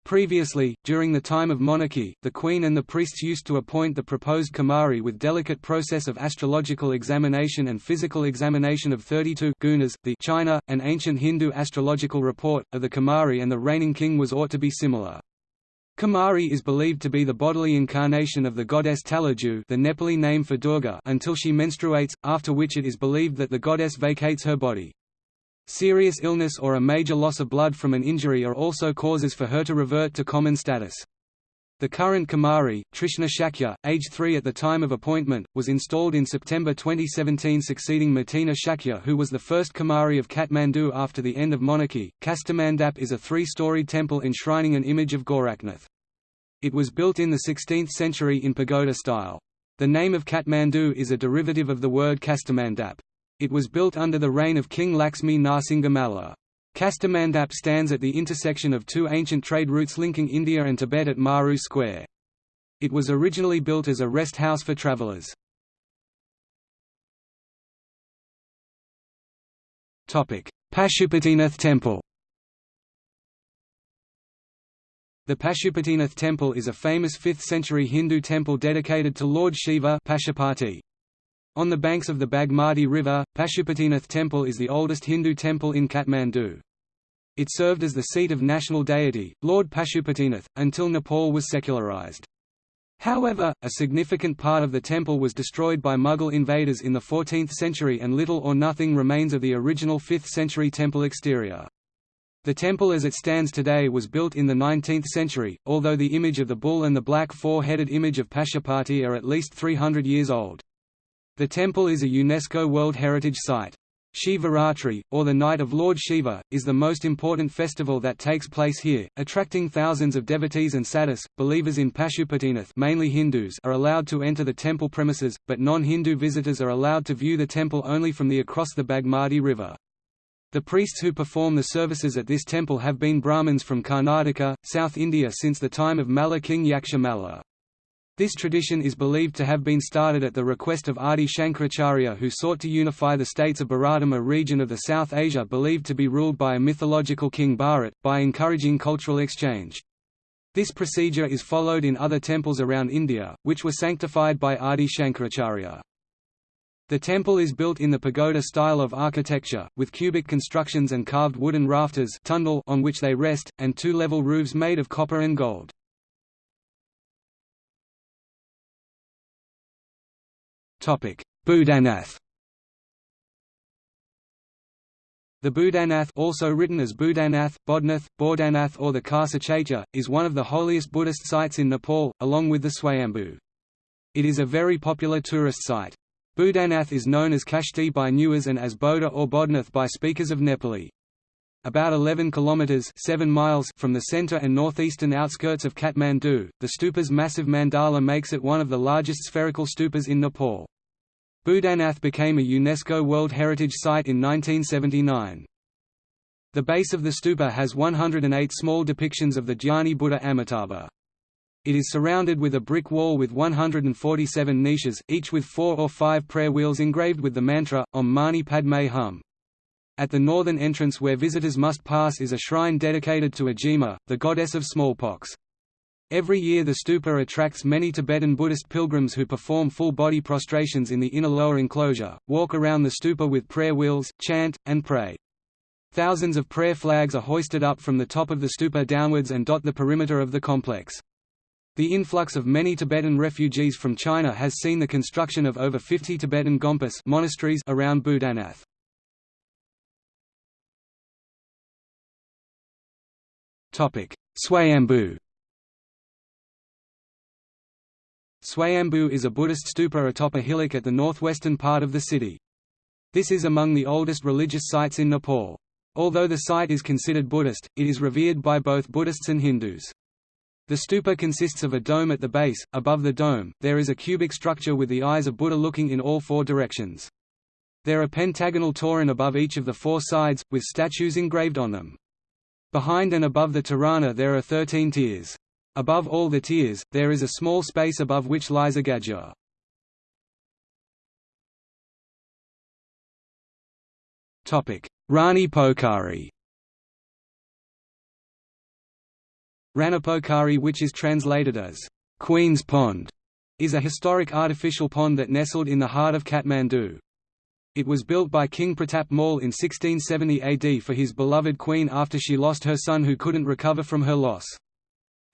Previously, during the time of monarchy, the queen and the priests used to appoint the proposed Kumari with delicate process of astrological examination and physical examination of 32 gunas. The Cheena, an ancient Hindu astrological report, of the Kumari and the reigning king was ought to be similar. Kumari is believed to be the bodily incarnation of the goddess Taleju the Nepali name for Durga until she menstruates, after which it is believed that the goddess vacates her body. Serious illness or a major loss of blood from an injury are also causes for her to revert to common status. The current Kumari, Trishna Shakya, aged 3 at the time of appointment, was installed in September 2017 succeeding Matina Shakya who was the first Kumari of Kathmandu after the end of monarchy. Kastamandap is a three-storied temple enshrining an image of Gorakhnath. It was built in the 16th century in pagoda style. The name of Kathmandu is a derivative of the word Kastamandap. It was built under the reign of King Laxmi Narsingamalla. Kastamandap stands at the intersection of two ancient trade routes linking India and Tibet at Maru Square. It was originally built as a rest house for travellers. Pashupatinath Temple The Pashupatinath temple is a famous 5th-century Hindu temple dedicated to Lord Shiva Pashupati. On the banks of the Bagmati River, Pashupatinath temple is the oldest Hindu temple in Kathmandu. It served as the seat of national deity, Lord Pashupatinath, until Nepal was secularized. However, a significant part of the temple was destroyed by Mughal invaders in the 14th century and little or nothing remains of the original 5th century temple exterior. The temple as it stands today was built in the 19th century, although the image of the bull and the black four-headed image of Pashupati are at least 300 years old. The temple is a UNESCO World Heritage Site. Shivaratri, or the Night of Lord Shiva, is the most important festival that takes place here, attracting thousands of devotees and sadhus. Believers in Pashupatinath mainly Hindus are allowed to enter the temple premises, but non-Hindu visitors are allowed to view the temple only from the across the Bagmati River. The priests who perform the services at this temple have been Brahmins from Karnataka, South India since the time of Malla king Yaksha Malla. This tradition is believed to have been started at the request of Adi Shankaracharya who sought to unify the states of Bharatam a region of the South Asia believed to be ruled by a mythological king Bharat, by encouraging cultural exchange. This procedure is followed in other temples around India, which were sanctified by Adi Shankaracharya. The temple is built in the pagoda style of architecture, with cubic constructions and carved wooden rafters on which they rest, and two-level roofs made of copper and gold. Boudhanath The Boudhanath also written as Budanath, Bodhnath, Bordanath or the Kasa is one of the holiest Buddhist sites in Nepal, along with the Swayambhu. It is a very popular tourist site. Boudhanath is known as Kashti by Newars and as Bodha or Bodhnath by speakers of Nepali. About 11 kilometers 7 miles from the center and northeastern outskirts of Kathmandu, the stupa's massive mandala makes it one of the largest spherical stupas in Nepal. Boudhanath became a UNESCO World Heritage Site in 1979. The base of the stupa has 108 small depictions of the Dhyani Buddha Amitabha. It is surrounded with a brick wall with 147 niches, each with four or five prayer wheels engraved with the mantra, Om Mani Padme Hum. At the northern entrance where visitors must pass is a shrine dedicated to Ajima, the goddess of smallpox. Every year the stupa attracts many Tibetan Buddhist pilgrims who perform full-body prostrations in the inner lower enclosure, walk around the stupa with prayer wheels, chant, and pray. Thousands of prayer flags are hoisted up from the top of the stupa downwards and dot the perimeter of the complex. The influx of many Tibetan refugees from China has seen the construction of over 50 Tibetan gompas monasteries around Boudhanath. Swayambhu Swayambhu is a Buddhist stupa atop a hillock at the northwestern part of the city. This is among the oldest religious sites in Nepal. Although the site is considered Buddhist, it is revered by both Buddhists and Hindus. The stupa consists of a dome at the base. Above the dome, there is a cubic structure with the eyes of Buddha looking in all four directions. There are pentagonal toran above each of the four sides, with statues engraved on them. Behind and above the torana there are thirteen tiers. Above all the tiers, there is a small space above which lies a gajur. Rani Pokhari Ranipokhari which is translated as Queen's Pond, is a historic artificial pond that nestled in the heart of Kathmandu. It was built by King Pratap Mal in 1670 AD for his beloved queen after she lost her son who couldn't recover from her loss.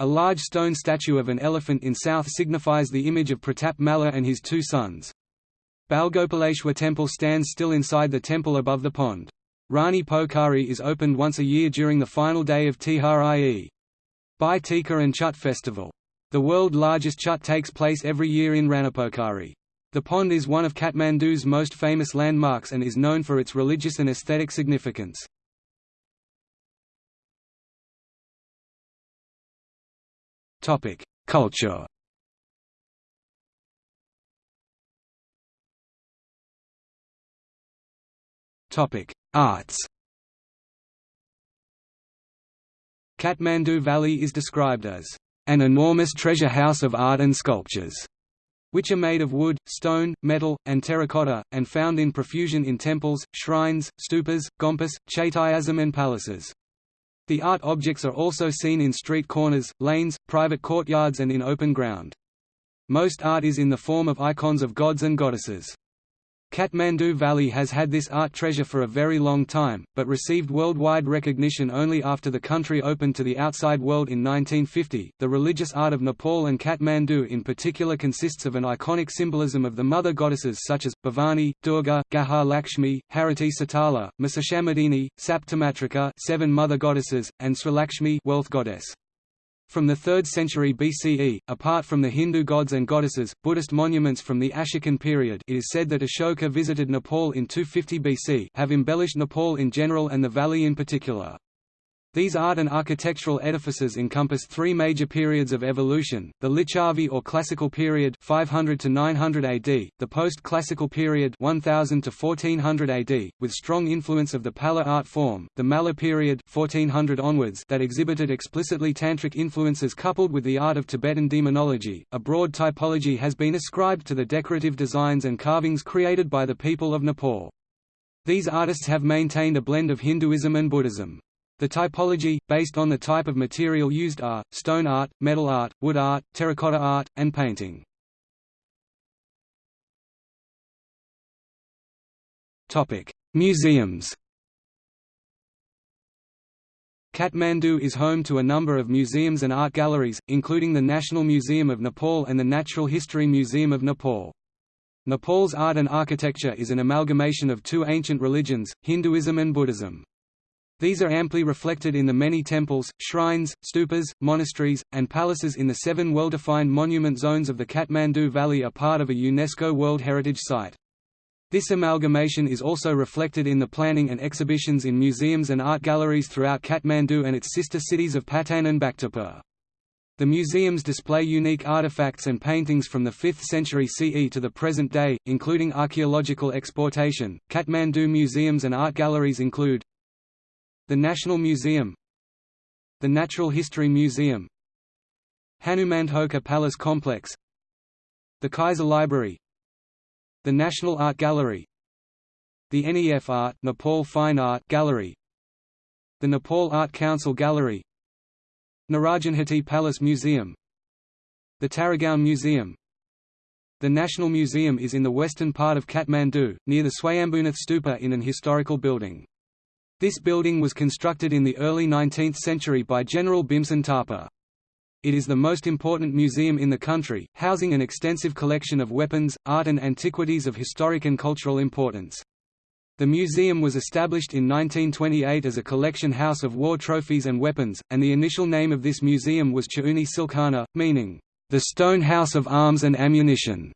A large stone statue of an elephant in south signifies the image of Pratap Malla and his two sons. Balgopaleshwar temple stands still inside the temple above the pond. Rani Pokhari is opened once a year during the final day of Tihar Bhai Tika and Chut festival. The world's largest Chut takes place every year in Ranipokhari. The pond is one of Kathmandu's most famous landmarks and is known for its religious and aesthetic significance. Culture. Arts. Kathmandu Valley is described as an enormous treasure house of art and sculptures, which are made of wood, stone, metal, and terracotta, and found in profusion in temples, shrines, stupas, gompas, chaitayasam and palaces. The art objects are also seen in street corners, lanes, private courtyards and in open ground. Most art is in the form of icons of gods and goddesses. Kathmandu Valley has had this art treasure for a very long time, but received worldwide recognition only after the country opened to the outside world in 1950. The religious art of Nepal and Kathmandu in particular consists of an iconic symbolism of the mother goddesses such as Bhavani, Durga, Gahar Lakshmi, Hariti Sitala, Mahishamardini, Saptamatrika, seven mother goddesses, and Srilakshmi, wealth goddess. From the 3rd century BCE, apart from the Hindu gods and goddesses, Buddhist monuments from the Ashokan period it is said that Ashoka visited Nepal in 250 BC have embellished Nepal in general and the valley in particular. These art and architectural edifices encompass three major periods of evolution, the Lichavi or Classical period 500 to 900 AD, the Post-Classical period 1000 to 1400 AD, with strong influence of the Pala art form, the Malla period 1400 onwards that exhibited explicitly tantric influences coupled with the art of Tibetan demonology. A broad typology has been ascribed to the decorative designs and carvings created by the people of Nepal. These artists have maintained a blend of Hinduism and Buddhism. The typology, based on the type of material used are, stone art, metal art, wood art, terracotta art, and painting. Museums Kathmandu is home to a number of museums and art galleries, including the National Museum of Nepal and the Natural History Museum of Nepal. Nepal's art and architecture is an amalgamation of two ancient religions, Hinduism and Buddhism. These are amply reflected in the many temples, shrines, stupas, monasteries, and palaces in the seven well-defined monument zones of the Kathmandu Valley are part of a UNESCO World Heritage Site. This amalgamation is also reflected in the planning and exhibitions in museums and art galleries throughout Kathmandu and its sister cities of Patan and Bhaktapur. The museums display unique artifacts and paintings from the 5th century CE to the present day, including archaeological exportation. Kathmandu museums and art galleries include the National Museum The Natural History Museum Hanuman Dhoka Palace Complex The Kaiser Library The National Art Gallery The NEF Art Nepal Fine Art Gallery The Nepal Art Council Gallery Narayanhiti Palace Museum The Taragaon Museum The National Museum is in the western part of Kathmandu, near the Swayambhunath Stupa in an historical building. This building was constructed in the early 19th century by General Bhimsen Thapa. It is the most important museum in the country, housing an extensive collection of weapons, art and antiquities of historic and cultural importance. The museum was established in 1928 as a collection house of war trophies and weapons, and the initial name of this museum was Chauni Silkhana, meaning, the stone house of arms and ammunition.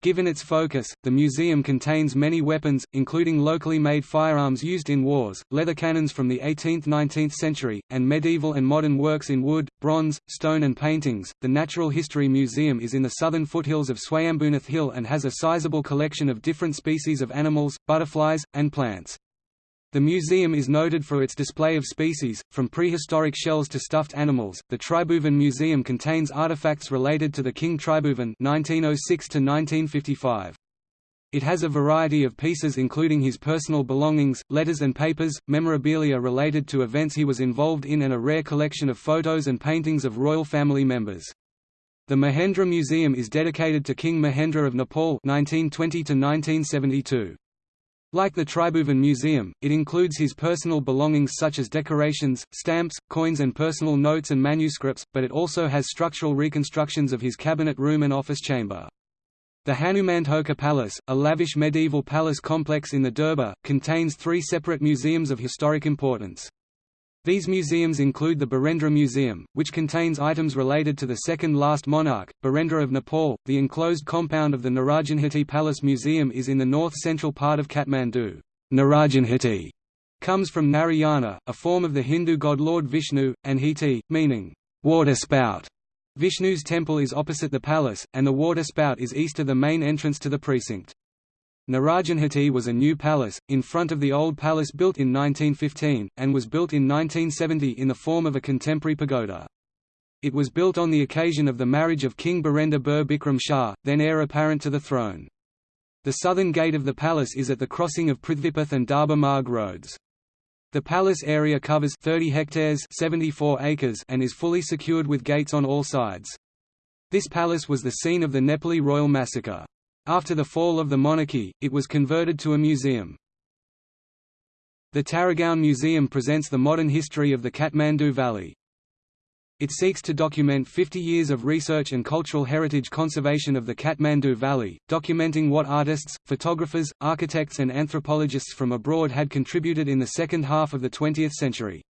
Given its focus, the museum contains many weapons, including locally made firearms used in wars, leather cannons from the 18th–19th century, and medieval and modern works in wood, bronze, stone and paintings. The Natural History Museum is in the southern foothills of Swayambhunath Hill and has a sizable collection of different species of animals, butterflies, and plants. The museum is noted for its display of species, from prehistoric shells to stuffed animals. The Tribhuvan Museum contains artifacts related to the King Tribhuvan (1906–1955). It has a variety of pieces including his personal belongings, letters and papers, memorabilia related to events he was involved in and a rare collection of photos and paintings of royal family members. The Mahendra Museum is dedicated to King Mahendra of Nepal 1920 -1972. Like the Tribhuvan Museum, it includes his personal belongings such as decorations, stamps, coins and personal notes and manuscripts, but it also has structural reconstructions of his cabinet room and office chamber. The Hanuman Dhoka Palace, a lavish medieval palace complex in the Durbar, contains three separate museums of historic importance. These museums include the Birendra Museum, which contains items related to the second-last monarch, Birendra of Nepal. The enclosed compound of the Narayanhiti Palace Museum is in the north-central part of Kathmandu. Narayanhiti comes from Narayana, a form of the Hindu god Lord Vishnu, and Hiti, meaning water spout. Vishnu's temple is opposite the palace, and the water spout is east of the main entrance to the precinct. Narayanhiti was a new palace, in front of the old palace built in 1915, and was built in 1970 in the form of a contemporary pagoda. It was built on the occasion of the marriage of King Birendra Bir Bikram Shah, then heir apparent to the throne. The southern gate of the palace is at the crossing of Prithvipath and Darbar Marg roads. The palace area covers 30 hectares 74 acres and is fully secured with gates on all sides. This palace was the scene of the Nepali royal massacre. After the fall of the monarchy, it was converted to a museum. The Taragaon Museum presents the modern history of the Kathmandu Valley. It seeks to document 50 years of research and cultural heritage conservation of the Kathmandu Valley, documenting what artists, photographers, architects and anthropologists from abroad had contributed in the second half of the 20th century.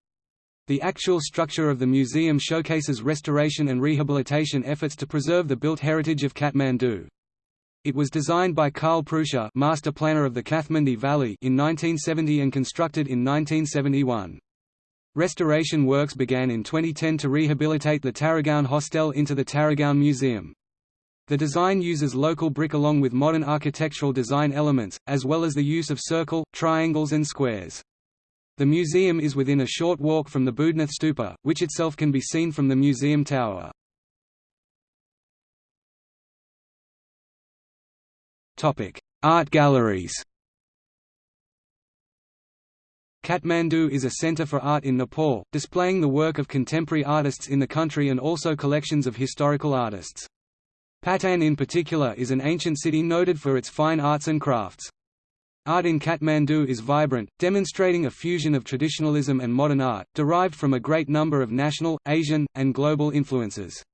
The actual structure of the museum showcases restoration and rehabilitation efforts to preserve the built heritage of Kathmandu. It was designed by Carl Pruscha master planner of the Kathmandu Valley in 1970 and constructed in 1971. Restoration works began in 2010 to rehabilitate the Taragaon Hostel into the Taragaon Museum. The design uses local brick along with modern architectural design elements, as well as the use of circle, triangles and squares. The museum is within a short walk from the Boudhanath Stupa, which itself can be seen from the museum tower. Art galleries Kathmandu is a center for art in Nepal, displaying the work of contemporary artists in the country and also collections of historical artists. Patan in particular is an ancient city noted for its fine arts and crafts. Art in Kathmandu is vibrant, demonstrating a fusion of traditionalism and modern art, derived from a great number of national, Asian, and global influences.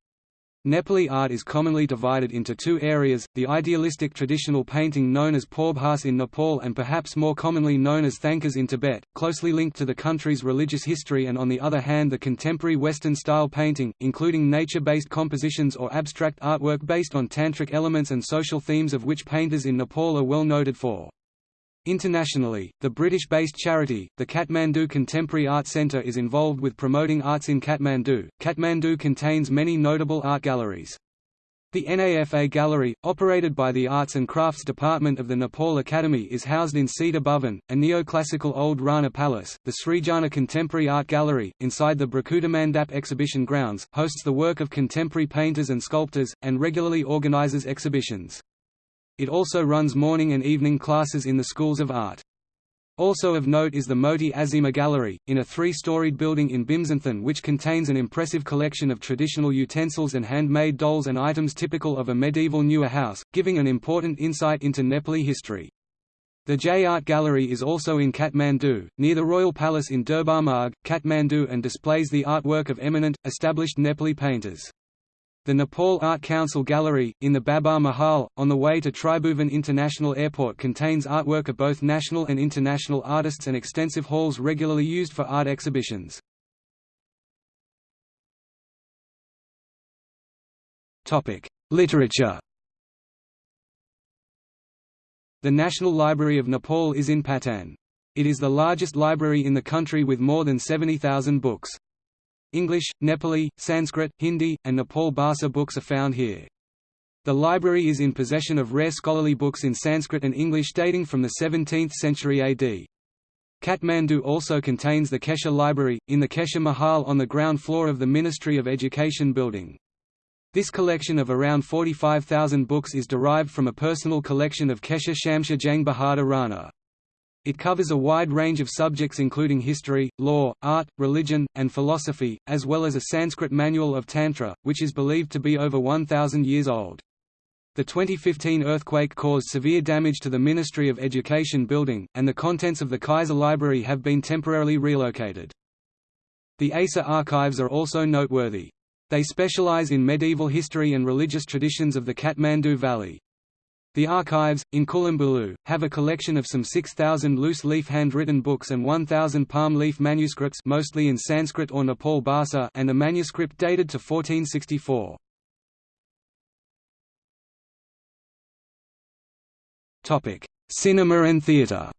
Nepali art is commonly divided into two areas, the idealistic traditional painting known as Paubhas in Nepal and perhaps more commonly known as Thangkas in Tibet, closely linked to the country's religious history and on the other hand the contemporary Western-style painting, including nature-based compositions or abstract artwork based on tantric elements and social themes of which painters in Nepal are well noted for. Internationally, the British-based charity, the Kathmandu Contemporary Art Centre is involved with promoting arts in Kathmandu. Kathmandu contains many notable art galleries. The NAFA Gallery, operated by the Arts and Crafts Department of the Nepal Academy is housed in Sita Bhavan, a neoclassical old Rana palace. The Srijana Contemporary Art Gallery, inside the Bhrikutimandap exhibition grounds, hosts the work of contemporary painters and sculptors, and regularly organizes exhibitions. It also runs morning and evening classes in the schools of art. Also of note is the Moti Azima Gallery, in a three-storied building in Bhimsenthan which contains an impressive collection of traditional utensils and handmade dolls and items typical of a medieval Newar house, giving an important insight into Nepali history. The J Art Gallery is also in Kathmandu, near the Royal Palace in Durbar Marg, Kathmandu and displays the artwork of eminent, established Nepali painters. The Nepal Art Council Gallery, in the Babar Mahal, on the way to Tribhuvan International Airport contains artwork of both national and international artists and extensive halls regularly used for art exhibitions. Literature The National Library of Nepal is in Patan. It is the largest library in the country with more than 70,000 books. English, Nepali, Sanskrit, Hindi, and Nepal Bhasa books are found here. The library is in possession of rare scholarly books in Sanskrit and English dating from the 17th century AD. Kathmandu also contains the Kaiser Library, in the Kaiser Mahal on the ground floor of the Ministry of Education building. This collection of around 45,000 books is derived from a personal collection of Kaiser Shumsher Jang Bahadur Rana. It covers a wide range of subjects including history, law, art, religion, and philosophy, as well as a Sanskrit manual of Tantra, which is believed to be over 1,000 years old. The 2015 earthquake caused severe damage to the Ministry of Education building, and the contents of the Kaiser Library have been temporarily relocated. The Asa archives are also noteworthy. They specialize in medieval history and religious traditions of the Kathmandu Valley. The archives, in Kulumbulu, have a collection of some 6,000 loose-leaf handwritten books and 1,000 palm-leaf manuscripts mostly in Sanskrit or Nepal Bhasa and a manuscript dated to 1464. Cinema and theatre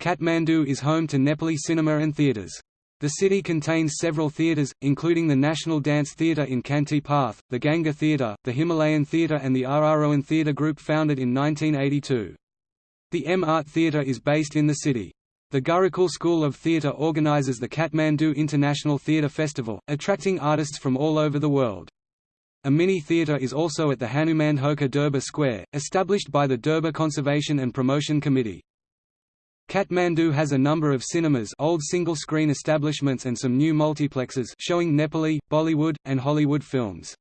Kathmandu is home to Nepali cinema and theatres. The city contains several theatres, including the National Dance Theatre in Kanti Path, the Ganga Theatre, the Himalayan Theatre and the Aarohan Theatre Group founded in 1982. The M Art Theatre is based in the city. The Gurukul School of Theatre organizes the Kathmandu International Theatre Festival, attracting artists from all over the world. A mini theatre is also at the Hanuman Dhoka Durbar Square, established by the Durbar Conservation and Promotion Committee. Kathmandu has a number of cinemas old single-screen establishments and some new multiplexes showing Nepali, Bollywood, and Hollywood films.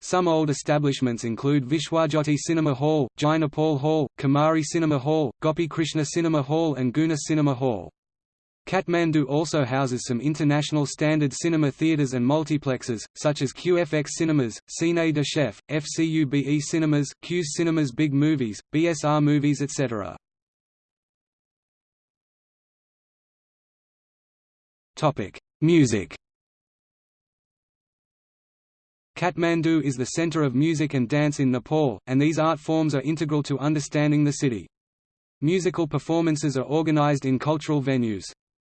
Some old establishments include Vishwajyoti Cinema Hall, Jai Nepal Hall, Kumari Cinema Hall, Gopi Krishna Cinema Hall and Guna Cinema Hall. Kathmandu also houses some international standard cinema theatres and multiplexes, such as QFX Cinemas, Cine de Chef, FCUBE Cinemas, Q's Cinemas Big Movies, BSR Movies etc. Topic: Music. Kathmandu is the center of music and dance in Nepal, and these art forms are integral to understanding the city. Musical performances are organized in cultural venues.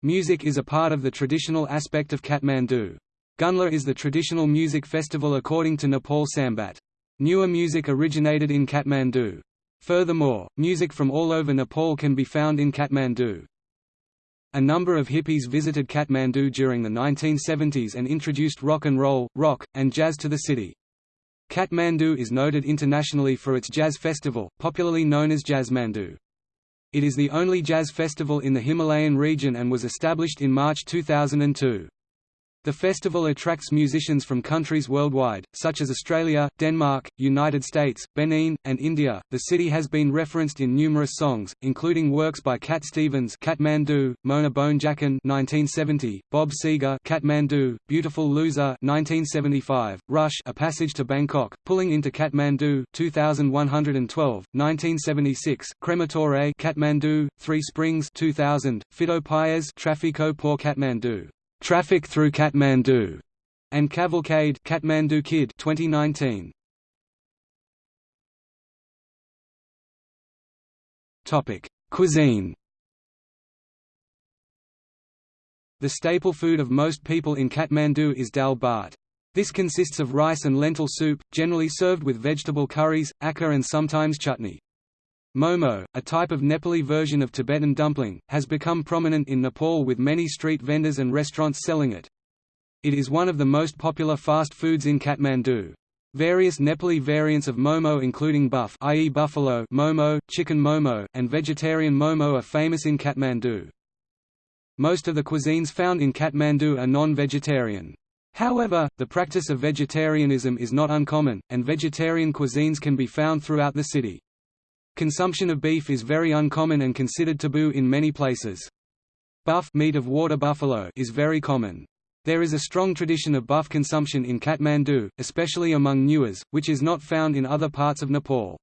Music is a part of the traditional aspect of Kathmandu. Gunla is the traditional music festival according to Nepal Sambat. Newar music originated in Kathmandu. Furthermore, music from all over Nepal can be found in Kathmandu. A number of hippies visited Kathmandu during the 1970s and introduced rock and roll, rock, and jazz to the city. Kathmandu is noted internationally for its jazz festival, popularly known as Jazzmandu. It is the only jazz festival in the Himalayan region and was established in March 2002. The festival attracts musicians from countries worldwide, such as Australia, Denmark, United States, Benin, and India. The city has been referenced in numerous songs, including works by Cat Stevens, Kathmandu, Mona Bone Jakon (1970), Bob Seger, Kathmandu, Beautiful Loser (1975), Rush, A Passage to Bangkok, Pulling into Kathmandu, 2112, 1976, Crematore, Kathmandu, Three Springs, 2000, Fito Paez, Trafico por Kathmandu. Traffic Through Kathmandu, and Cavalcade Kathmandu Kid 2019. Topic: Cuisine. The staple food of most people in Kathmandu is dal bhat. This consists of rice and lentil soup, generally served with vegetable curries, acar and sometimes chutney. Momo, a type of Nepali version of Tibetan dumpling, has become prominent in Nepal with many street vendors and restaurants selling it. It is one of the most popular fast foods in Kathmandu. Various Nepali variants of momo including buff i.e. buffalo momo, chicken momo, and vegetarian momo are famous in Kathmandu. Most of the cuisines found in Kathmandu are non-vegetarian. However, the practice of vegetarianism is not uncommon, and vegetarian cuisines can be found throughout the city. Consumption of beef is very uncommon and considered taboo in many places. Buff meat of water buffalo is very common. There is a strong tradition of buff consumption in Kathmandu, especially among Newars, which is not found in other parts of Nepal.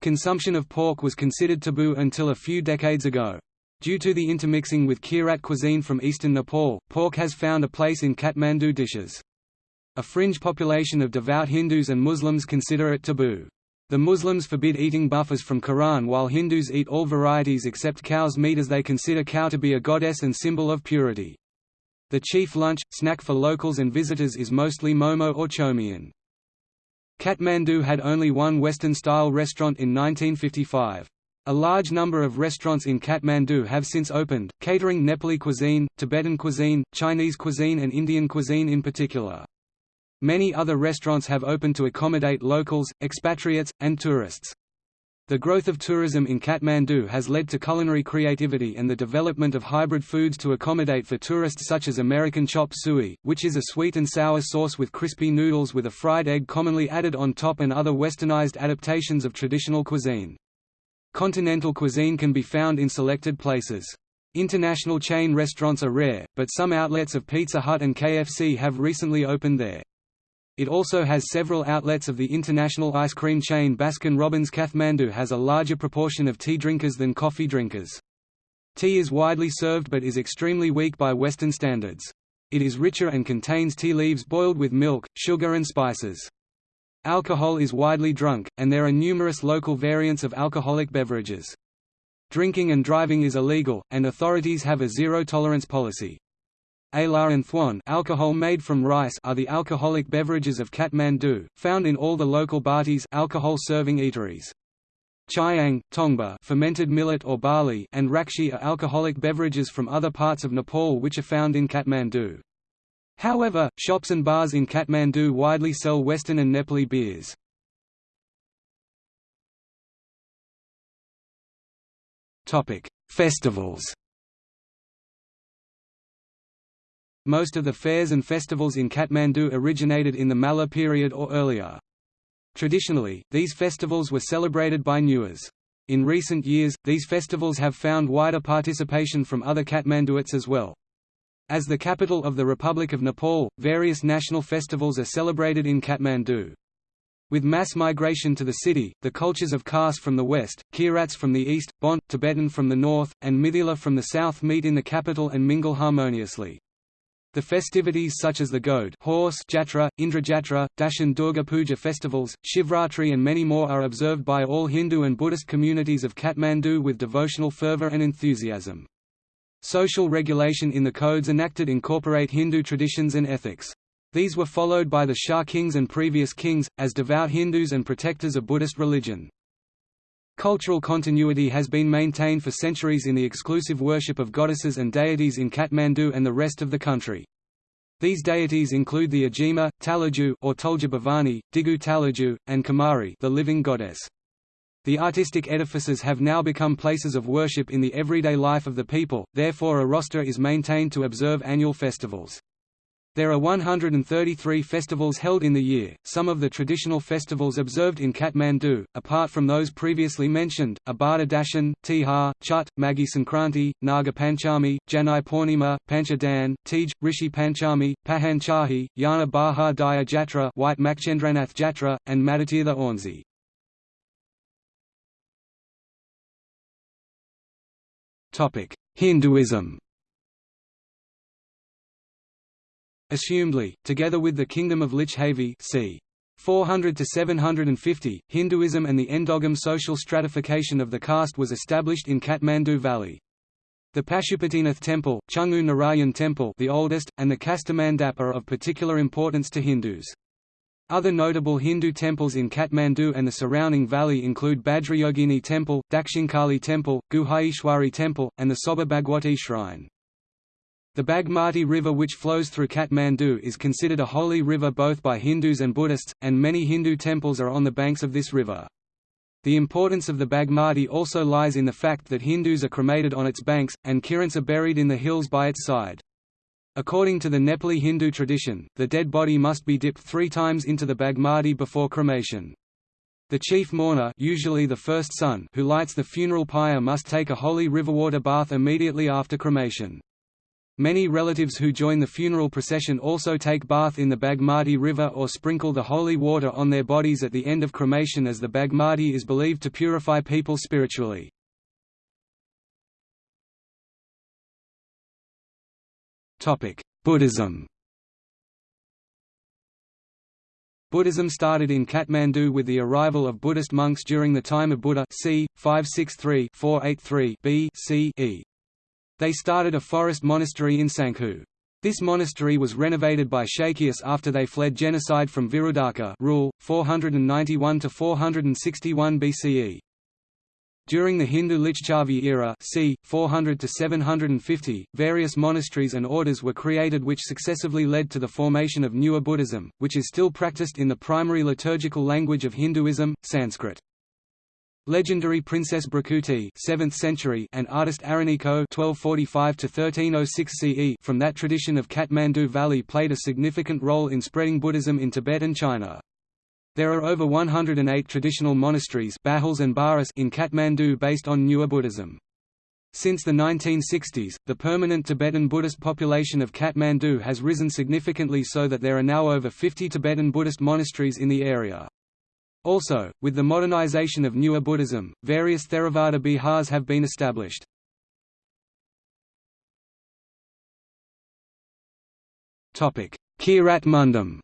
Consumption of pork was considered taboo until a few decades ago. Due to the intermixing with Kirat cuisine from eastern Nepal, pork has found a place in Kathmandu dishes. A fringe population of devout Hindus and Muslims consider it taboo. The Muslims forbid eating buffers from Quran while Hindus eat all varieties except cow's meat as they consider cow to be a goddess and symbol of purity. The chief lunch, snack for locals and visitors is mostly momo or chowmein. Kathmandu had only one Western-style restaurant in 1955. A large number of restaurants in Kathmandu have since opened, catering Nepali cuisine, Tibetan cuisine, Chinese cuisine and Indian cuisine in particular. Many other restaurants have opened to accommodate locals, expatriates, and tourists. The growth of tourism in Kathmandu has led to culinary creativity and the development of hybrid foods to accommodate for tourists such as American chop suey, which is a sweet and sour sauce with crispy noodles with a fried egg commonly added on top and other westernized adaptations of traditional cuisine. Continental cuisine can be found in selected places. International chain restaurants are rare, but some outlets of Pizza Hut and KFC have recently opened there. It also has several outlets of the international ice cream chain Baskin Robbins Kathmandu has a larger proportion of tea drinkers than coffee drinkers. Tea is widely served but is extremely weak by Western standards. It is richer and contains tea leaves boiled with milk, sugar and spices. Alcohol is widely drunk, and there are numerous local variants of alcoholic beverages. Drinking and driving is illegal, and authorities have a zero-tolerance policy. Ala and alcohol made from rice are the alcoholic beverages of Kathmandu, found in all the local bhatis alcohol-serving eateries. Chiang, tongba fermented millet or barley and rakshi are alcoholic beverages from other parts of Nepal which are found in Kathmandu. However, shops and bars in Kathmandu widely sell Western and Nepali beers. Festivals Most of the fairs and festivals in Kathmandu originated in the Malla period or earlier. Traditionally, these festivals were celebrated by Newars. In recent years, these festivals have found wider participation from other Kathmanduites as well. As the capital of the Republic of Nepal, various national festivals are celebrated in Kathmandu. With mass migration to the city, the cultures of Khas from the west, Kirats from the east, Bont, Tibetan from the north, and Mithila from the south meet in the capital and mingle harmoniously. The festivities such as the Ghode horse Jatra, Indrajatra, Dashain Durga Puja festivals, Shivratri and many more are observed by all Hindu and Buddhist communities of Kathmandu with devotional fervor and enthusiasm. Social regulation in the codes enacted incorporate Hindu traditions and ethics. These were followed by the Shah kings and previous kings, as devout Hindus and protectors of Buddhist religion. Cultural continuity has been maintained for centuries in the exclusive worship of goddesses and deities in Kathmandu and the rest of the country. These deities include the Ajima, Taleju or Tulja Digu Taleju, and Kumari the living goddess. The artistic edifices have now become places of worship in the everyday life of the people, therefore a roster is maintained to observe annual festivals. There are 133 festivals held in the year, some of the traditional festivals observed in Kathmandu, apart from those previously mentioned, are Bada Dashain, Tihar, Chut, Maghi Sankranti, Naga Panchami, Janai Purnima, Panchadan, Teej, Rishi Panchami, Pahan Chahi, Yana Bahar Daya Jatra White Machhindranath Jatra, and Madatirtha Ornzi. Hinduism Assumedly, together with the Kingdom of Lichhavi c. 400 to 750, Hinduism and the endogam social stratification of the caste was established in Kathmandu Valley. The Pashupatinath temple, Changu Narayan temple the oldest, and the Kastamandap are of particular importance to Hindus. Other notable Hindu temples in Kathmandu and the surrounding valley include Bhadrayogini Temple, Dakshinkali Temple, Guhaishwari Temple, and the Soba Bhagwati Shrine. The Bagmati River which flows through Kathmandu is considered a holy river both by Hindus and Buddhists, and many Hindu temples are on the banks of this river. The importance of the Bagmati also lies in the fact that Hindus are cremated on its banks, and Kirans are buried in the hills by its side. According to the Nepali Hindu tradition, the dead body must be dipped three times into the Bagmati before cremation. The chief mourner usually the first son who lights the funeral pyre must take a holy riverwater bath immediately after cremation. Many relatives who join the funeral procession also take bath in the Bagmati River or sprinkle the holy water on their bodies at the end of cremation as the Bagmati is believed to purify people spiritually. Buddhism Buddhism started in Kathmandu with the arrival of Buddhist monks during the time of Buddha c. 563-483 B.C.E. They started a forest monastery in Sankhu. This monastery was renovated by Shakyaeus after they fled genocide from Virudaka rule, 491–461 BCE. During the Hindu Lichchavi era c. 400 to 750, various monasteries and orders were created which successively led to the formation of Newar Buddhism, which is still practiced in the primary liturgical language of Hinduism, Sanskrit. Legendary Princess Bhrikuti 7th century and artist Araniko 1245 1306 CE from that tradition of Kathmandu Valley played a significant role in spreading Buddhism in Tibet and China. There are over 108 traditional monasteries and Baras in Kathmandu based on Newar Buddhism. Since the 1960s, the permanent Tibetan Buddhist population of Kathmandu has risen significantly so that there are now over 50 Tibetan Buddhist monasteries in the area. Also, with the modernization of Newar Buddhism, various Theravada bihars have been established. Kirat Mundhum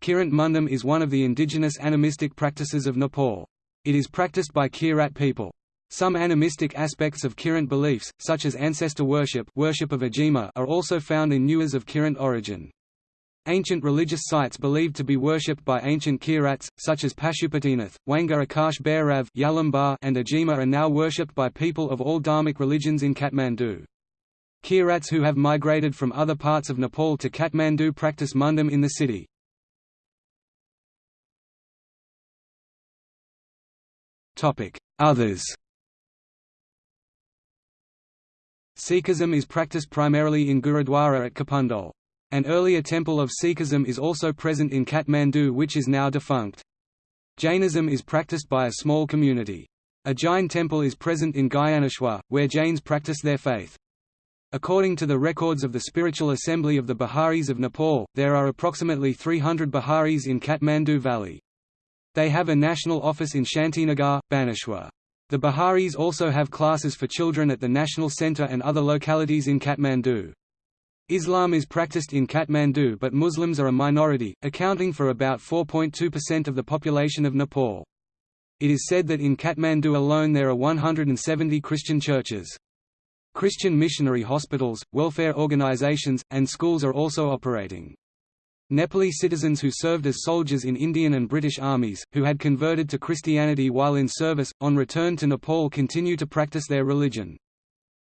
Kirat Mundhum is one of the indigenous animistic practices of Nepal. It is practiced by Kirat people. Some animistic aspects of Kirat beliefs, such as ancestor worship, worship of Ajima, are also found in Newars of Kirat origin. Ancient religious sites believed to be worshipped by ancient Kirats, such as Pashupatinath, Wanga Akash Bhairav and Ajima are now worshipped by people of all Dharmic religions in Kathmandu. Kirats who have migrated from other parts of Nepal to Kathmandu practice mundhum in the city. Others Sikhism is practiced primarily in Gurudwara at Kupondole. An earlier temple of Sikhism is also present in Kathmandu which is now defunct. Jainism is practiced by a small community. A Jain temple is present in Gyaneshwar, where Jains practice their faith. According to the records of the Spiritual Assembly of the Baha'is of Nepal, there are approximately 300 Baha'is in Kathmandu Valley. They have a national office in Shantinagar, Baneshwar. The Baha'is also have classes for children at the National Centre and other localities in Kathmandu. Islam is practiced in Kathmandu but Muslims are a minority, accounting for about 4.2% of the population of Nepal. It is said that in Kathmandu alone there are 170 Christian churches. Christian missionary hospitals, welfare organizations, and schools are also operating. Nepali citizens who served as soldiers in Indian and British armies, who had converted to Christianity while in service, on return to Nepal continue to practice their religion.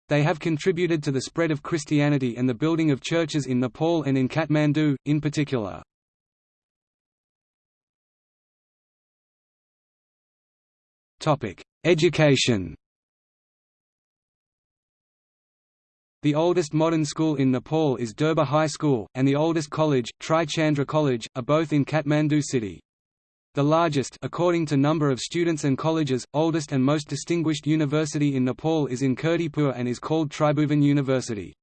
They have contributed to the spread of Christianity and the building of churches in Nepal and in Kathmandu, in particular. Education The oldest modern school in Nepal is Durbar High School, and the oldest college, Tri Chandra College, are both in Kathmandu city. The largest according to number of students and colleges, oldest and most distinguished university in Nepal is in Kirtipur and is called Tribhuvan University.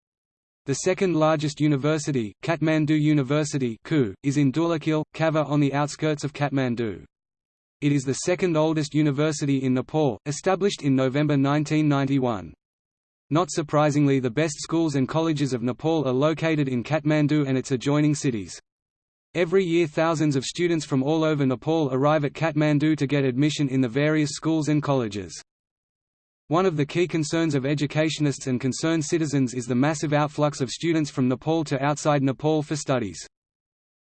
The second largest university, Kathmandu University is in Dhulikhel, Kavre on the outskirts of Kathmandu. It is the second oldest university in Nepal, established in November 1991. Not surprisingly the best schools and colleges of Nepal are located in Kathmandu and its adjoining cities. Every year thousands of students from all over Nepal arrive at Kathmandu to get admission in the various schools and colleges. One of the key concerns of educationists and concerned citizens is the massive outflux of students from Nepal to outside Nepal for studies.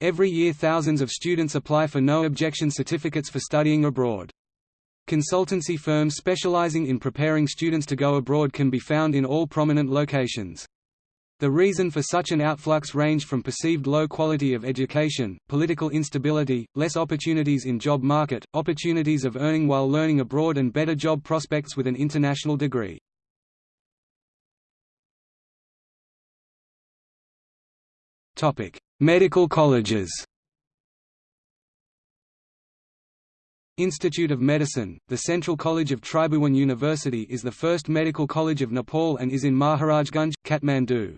Every year thousands of students apply for no objection certificates for studying abroad. Consultancy firms specializing in preparing students to go abroad can be found in all prominent locations. The reason for such an outflux ranged from perceived low quality of education, political instability, less opportunities in job market, opportunities of earning while learning abroad and better job prospects with an international degree. Medical colleges Institute of Medicine, the Central College of Tribhuvan University is the first medical college of Nepal and is in Maharajganj, Kathmandu.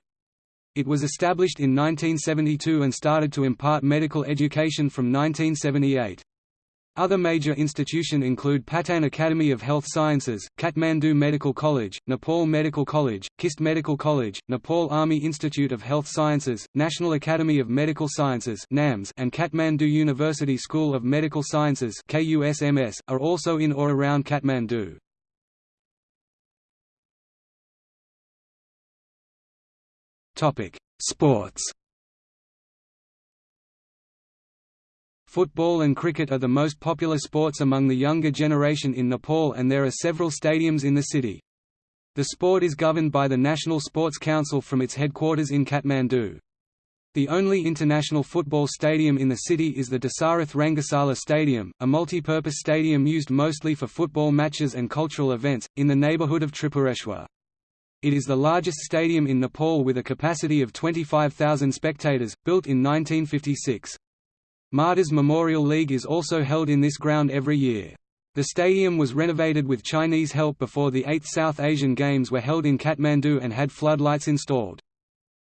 It was established in 1972 and started to impart medical education from 1978. Other major institutions include Patan Academy of Health Sciences, Kathmandu Medical College, Nepal Medical College, KIST Medical College, Nepal Army Institute of Health Sciences, National Academy of Medical Sciences and Kathmandu University School of Medical Sciences are also in or around Kathmandu. Topic: Sports. Football and cricket are the most popular sports among the younger generation in Nepal and there are several stadiums in the city. The sport is governed by the National Sports Council from its headquarters in Kathmandu. The only international football stadium in the city is the Dasarath Rangasala Stadium, a multi-purpose stadium used mostly for football matches and cultural events, in the neighbourhood of Tripureshwar. It is the largest stadium in Nepal with a capacity of 25,000 spectators, built in 1956. Martyrs Memorial League is also held in this ground every year. The stadium was renovated with Chinese help before the 8th South Asian Games were held in Kathmandu and had floodlights installed.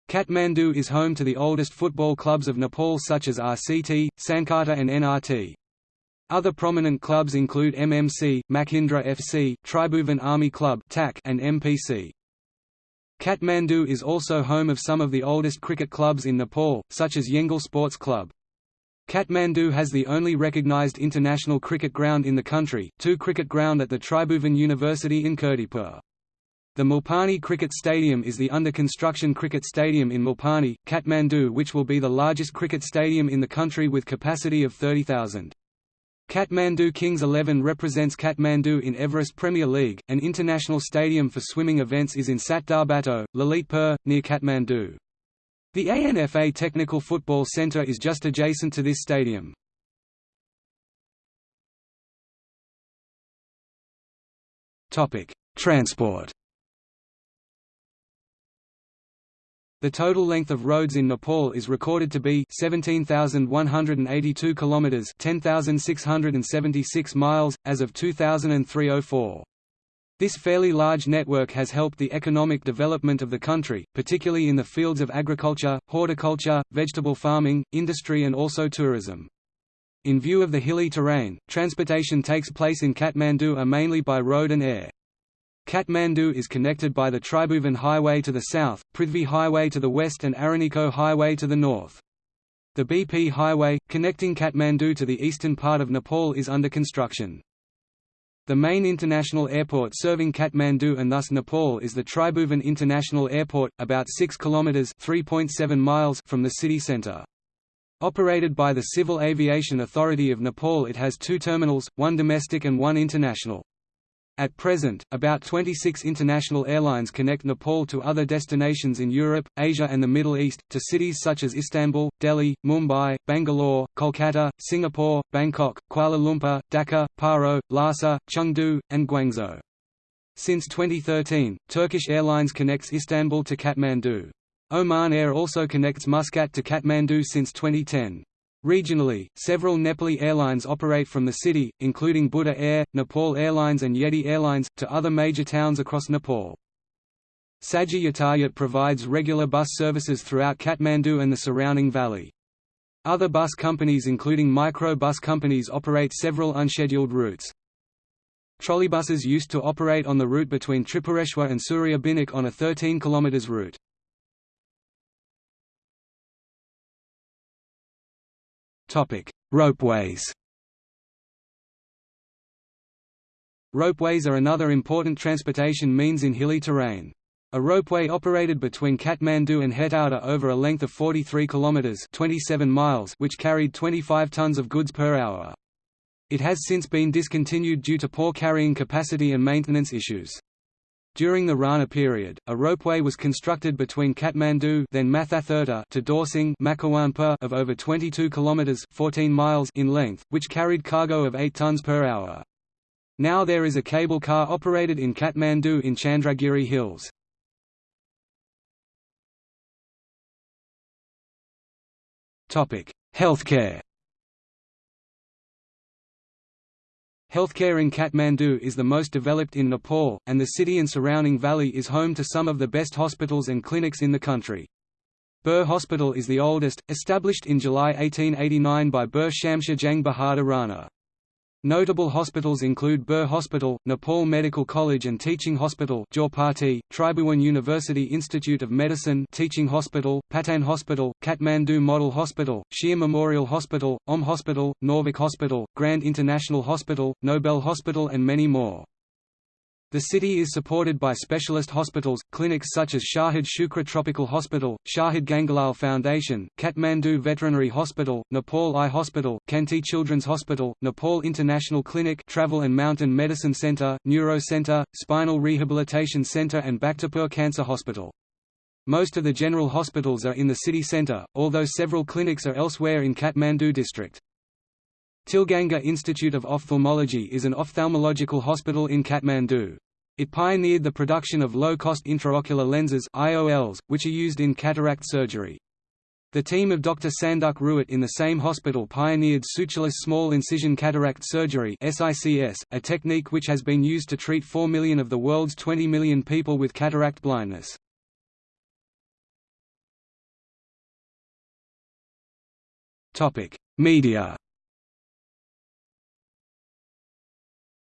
Kathmandu is home to the oldest football clubs of Nepal such as RCT, Sankata and NRT. Other prominent clubs include MMC, Machhindra FC, Tribhuvan Army Club and MPC. Kathmandu is also home of some of the oldest cricket clubs in Nepal, such as Yengal Sports Club. Kathmandu has the only recognized international cricket ground in the country, two cricket ground at the Tribhuvan University in Kirtipur. The Mulpani Cricket Stadium is the under-construction cricket stadium in Mulpani, Kathmandu which will be the largest cricket stadium in the country with capacity of 30,000. Kathmandu Kings 11 represents Kathmandu in Everest Premier League. An international stadium for swimming events is in Satdobato, Lalitpur, near Kathmandu. The ANFA Technical Football Centre is just adjacent to this stadium. Transport The total length of roads in Nepal is recorded to be 17,182 kilometers, 10,676 miles as of 2003-04. This fairly large network has helped the economic development of the country, particularly in the fields of agriculture, horticulture, vegetable farming, industry and also tourism. In view of the hilly terrain, transportation takes place in Kathmandu are mainly by road and air. Kathmandu is connected by the Tribhuvan Highway to the south, Prithvi Highway to the west and Araniko Highway to the north. The BP Highway, connecting Kathmandu to the eastern part of Nepal is under construction. The main international airport serving Kathmandu and thus Nepal is the Tribhuvan International Airport, about 6 km (3.7 miles) from the city centre. Operated by the Civil Aviation Authority of Nepal it has two terminals, one domestic and one international. At present, about 26 international airlines connect Nepal to other destinations in Europe, Asia and the Middle East, to cities such as Istanbul, Delhi, Mumbai, Bangalore, Kolkata, Singapore, Bangkok, Kuala Lumpur, Dhaka, Paro, Lhasa, Chengdu, and Guangzhou. Since 2013, Turkish Airlines connects Istanbul to Kathmandu. Oman Air also connects Muscat to Kathmandu since 2010. Regionally, several Nepali airlines operate from the city, including Buddha Air, Nepal Airlines and Yeti Airlines, to other major towns across Nepal. Sajha Yatayat provides regular bus services throughout Kathmandu and the surrounding valley. Other bus companies including micro bus companies operate several unscheduled routes. Trolleybuses used to operate on the route between Tripureshwar and Suryabinayak on a 13 km route. Ropeways Ropeways are another important transportation means in hilly terrain. A ropeway operated between Kathmandu and Hetauda over a length of 43 kilometers (27 miles), which carried 25 tons of goods per hour. It has since been discontinued due to poor carrying capacity and maintenance issues. During the Rana period, a ropeway was constructed between Kathmandu then to Dorsing of over 22 kilometers 14 miles in length, which carried cargo of 8 tons per hour. Now there is a cable car operated in Kathmandu in Chandragiri Hills. Topic: Healthcare Healthcare in Kathmandu is the most developed in Nepal, and the city and surrounding valley is home to some of the best hospitals and clinics in the country. Bir Hospital is the oldest, established in July 1889 by Bir Shamsher Jang Bahadur Rana. Notable hospitals include Bir Hospital, Nepal Medical College and Teaching Hospital Jorpati, Tribhuvan University Institute of Medicine Teaching Hospital, Patan Hospital, Kathmandu Model Hospital, Shir Memorial Hospital, Om Hospital, Norvik Hospital, Grand International Hospital, Nobel Hospital and many more. The city is supported by specialist hospitals, clinics such as Shahid Shukra Tropical Hospital, Shahid Gangalal Foundation, Kathmandu Veterinary Hospital, Nepal Eye Hospital, Kanti Children's Hospital, Nepal International Clinic Travel and Mountain Medicine Center, Neuro Center, Spinal Rehabilitation Center and Bhaktapur Cancer Hospital. Most of the general hospitals are in the city center, although several clinics are elsewhere in Kathmandu district. Tilganga Institute of Ophthalmology is an ophthalmological hospital in Kathmandu. It pioneered the production of low-cost intraocular lenses IOLs, which are used in cataract surgery. The team of Dr. Sanduk Ruit in the same hospital pioneered sutureless small incision cataract surgery SICS, a technique which has been used to treat 4 million of the world's 20 million people with cataract blindness. Media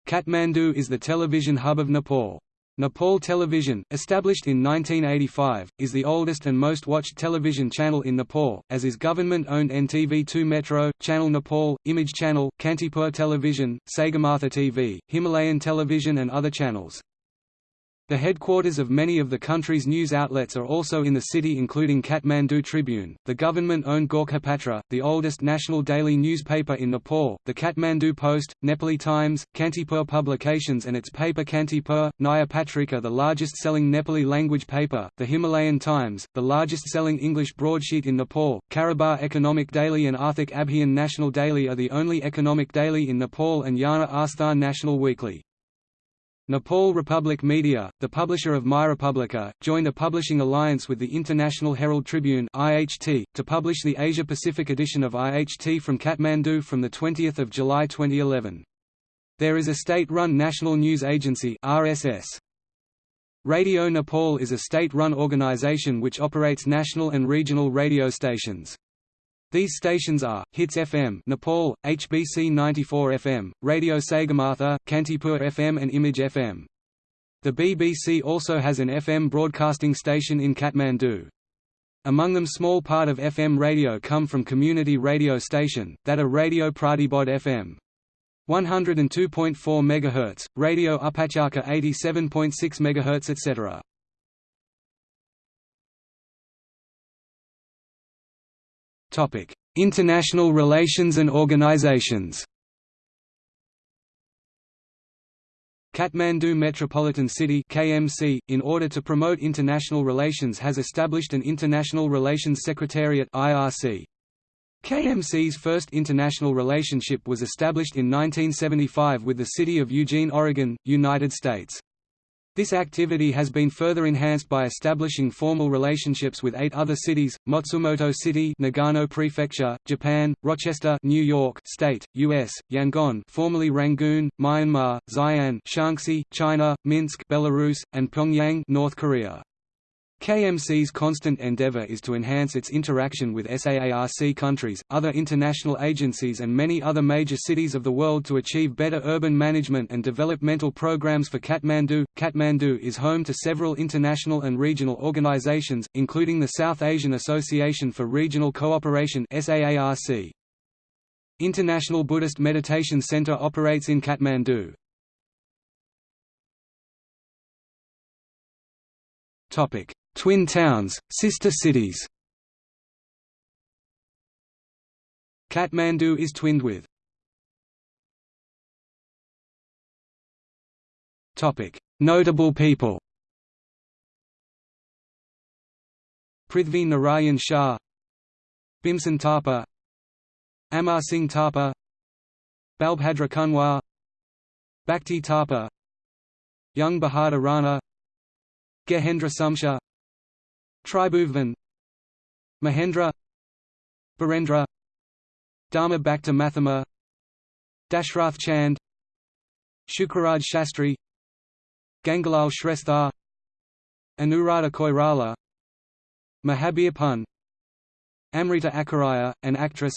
Kathmandu is the television hub of Nepal. Nepal Television, established in 1985, is the oldest and most watched television channel in Nepal, as is government-owned NTV2 Metro, Channel Nepal, Image Channel, Kantipur Television, Sagarmatha TV, Himalayan Television and other channels. The headquarters of many of the country's news outlets are also in the city including Kathmandu Tribune, the government-owned Gorkhapatra, the oldest national daily newspaper in Nepal, the Kathmandu Post, Nepali Times, Kantipur Publications and its paper Kantipur, Naya Patrika the largest-selling Nepali language paper, the Himalayan Times, the largest-selling English broadsheet in Nepal, Karobar Economic Daily and Arthik Abhiyan National Daily are the only economic daily in Nepal and Yana Asthan National Weekly. Nepal Republic Media, the publisher of MyRepublica, joined a publishing alliance with the International Herald Tribune (IHT) to publish the Asia-Pacific edition of IHT from Kathmandu from the 20th of July 2011. There is a state-run national news agency (RSS). Radio Nepal is a state-run organization which operates national and regional radio stations. These stations are, Hits FM Nepal, HBC 94 FM, Radio Sagarmatha, Kantipur FM and Image FM. The BBC also has an FM broadcasting station in Kathmandu. Among them small part of FM radio come from community radio station, that are Radio Pratibodh FM. 102.4 MHz, Radio Upatyaka 87.6 MHz etc. International relations and organizations Kathmandu Metropolitan City KMC, in order to promote international relations has established an International Relations Secretariat IRC. KMC's first international relationship was established in 1975 with the city of Eugene, Oregon, United States. This activity has been further enhanced by establishing formal relationships with eight other cities: Matsumoto City, Nagano Prefecture, Japan; Rochester, New York State, U.S.; Yangon, formerly Rangoon, Myanmar; Xi'an, Shaanxi, China; Minsk, Belarus; and Pyongyang, North Korea. KMC's constant endeavor is to enhance its interaction with SAARC countries, other international agencies and many other major cities of the world to achieve better urban management and developmental programs for Kathmandu. Kathmandu is home to several international and regional organizations, including the South Asian Association for Regional Cooperation SAARC. International Buddhist Meditation Center operates in Kathmandu. Topic Twin towns, sister cities. Kathmandu is twinned with. Notable people. Prithvi Narayan Shah. Bhimsen Thapa. Amar Singh Thapa. Balbhadra Kunwar Bhakti Thapa. Jung Bahadur Rana. Gehendra Sumsher Tribhuvan Mahendra Birendra Dharma Bhakta Dashrath Chand Shukraraj Shastri Gangalal Shrestha Anuradha Koirala Mahabir Pun Amrita Acharya, an actress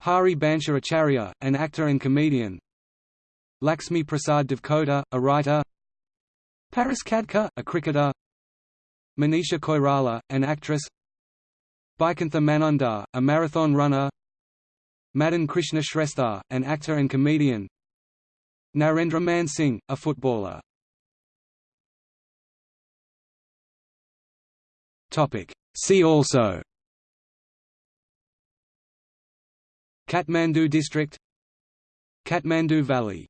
Hari Bansha Acharya, an actor and comedian Lakshmi Prasad Devkota, a writer Paras Khadka, a cricketer Manisha Koirala, an actress. Baikuntha Manandhar, a marathon runner. Madan Krishna Shrestha, an actor and comedian. Narendra Man Singh, a footballer. See also. Kathmandu district. Kathmandu Valley.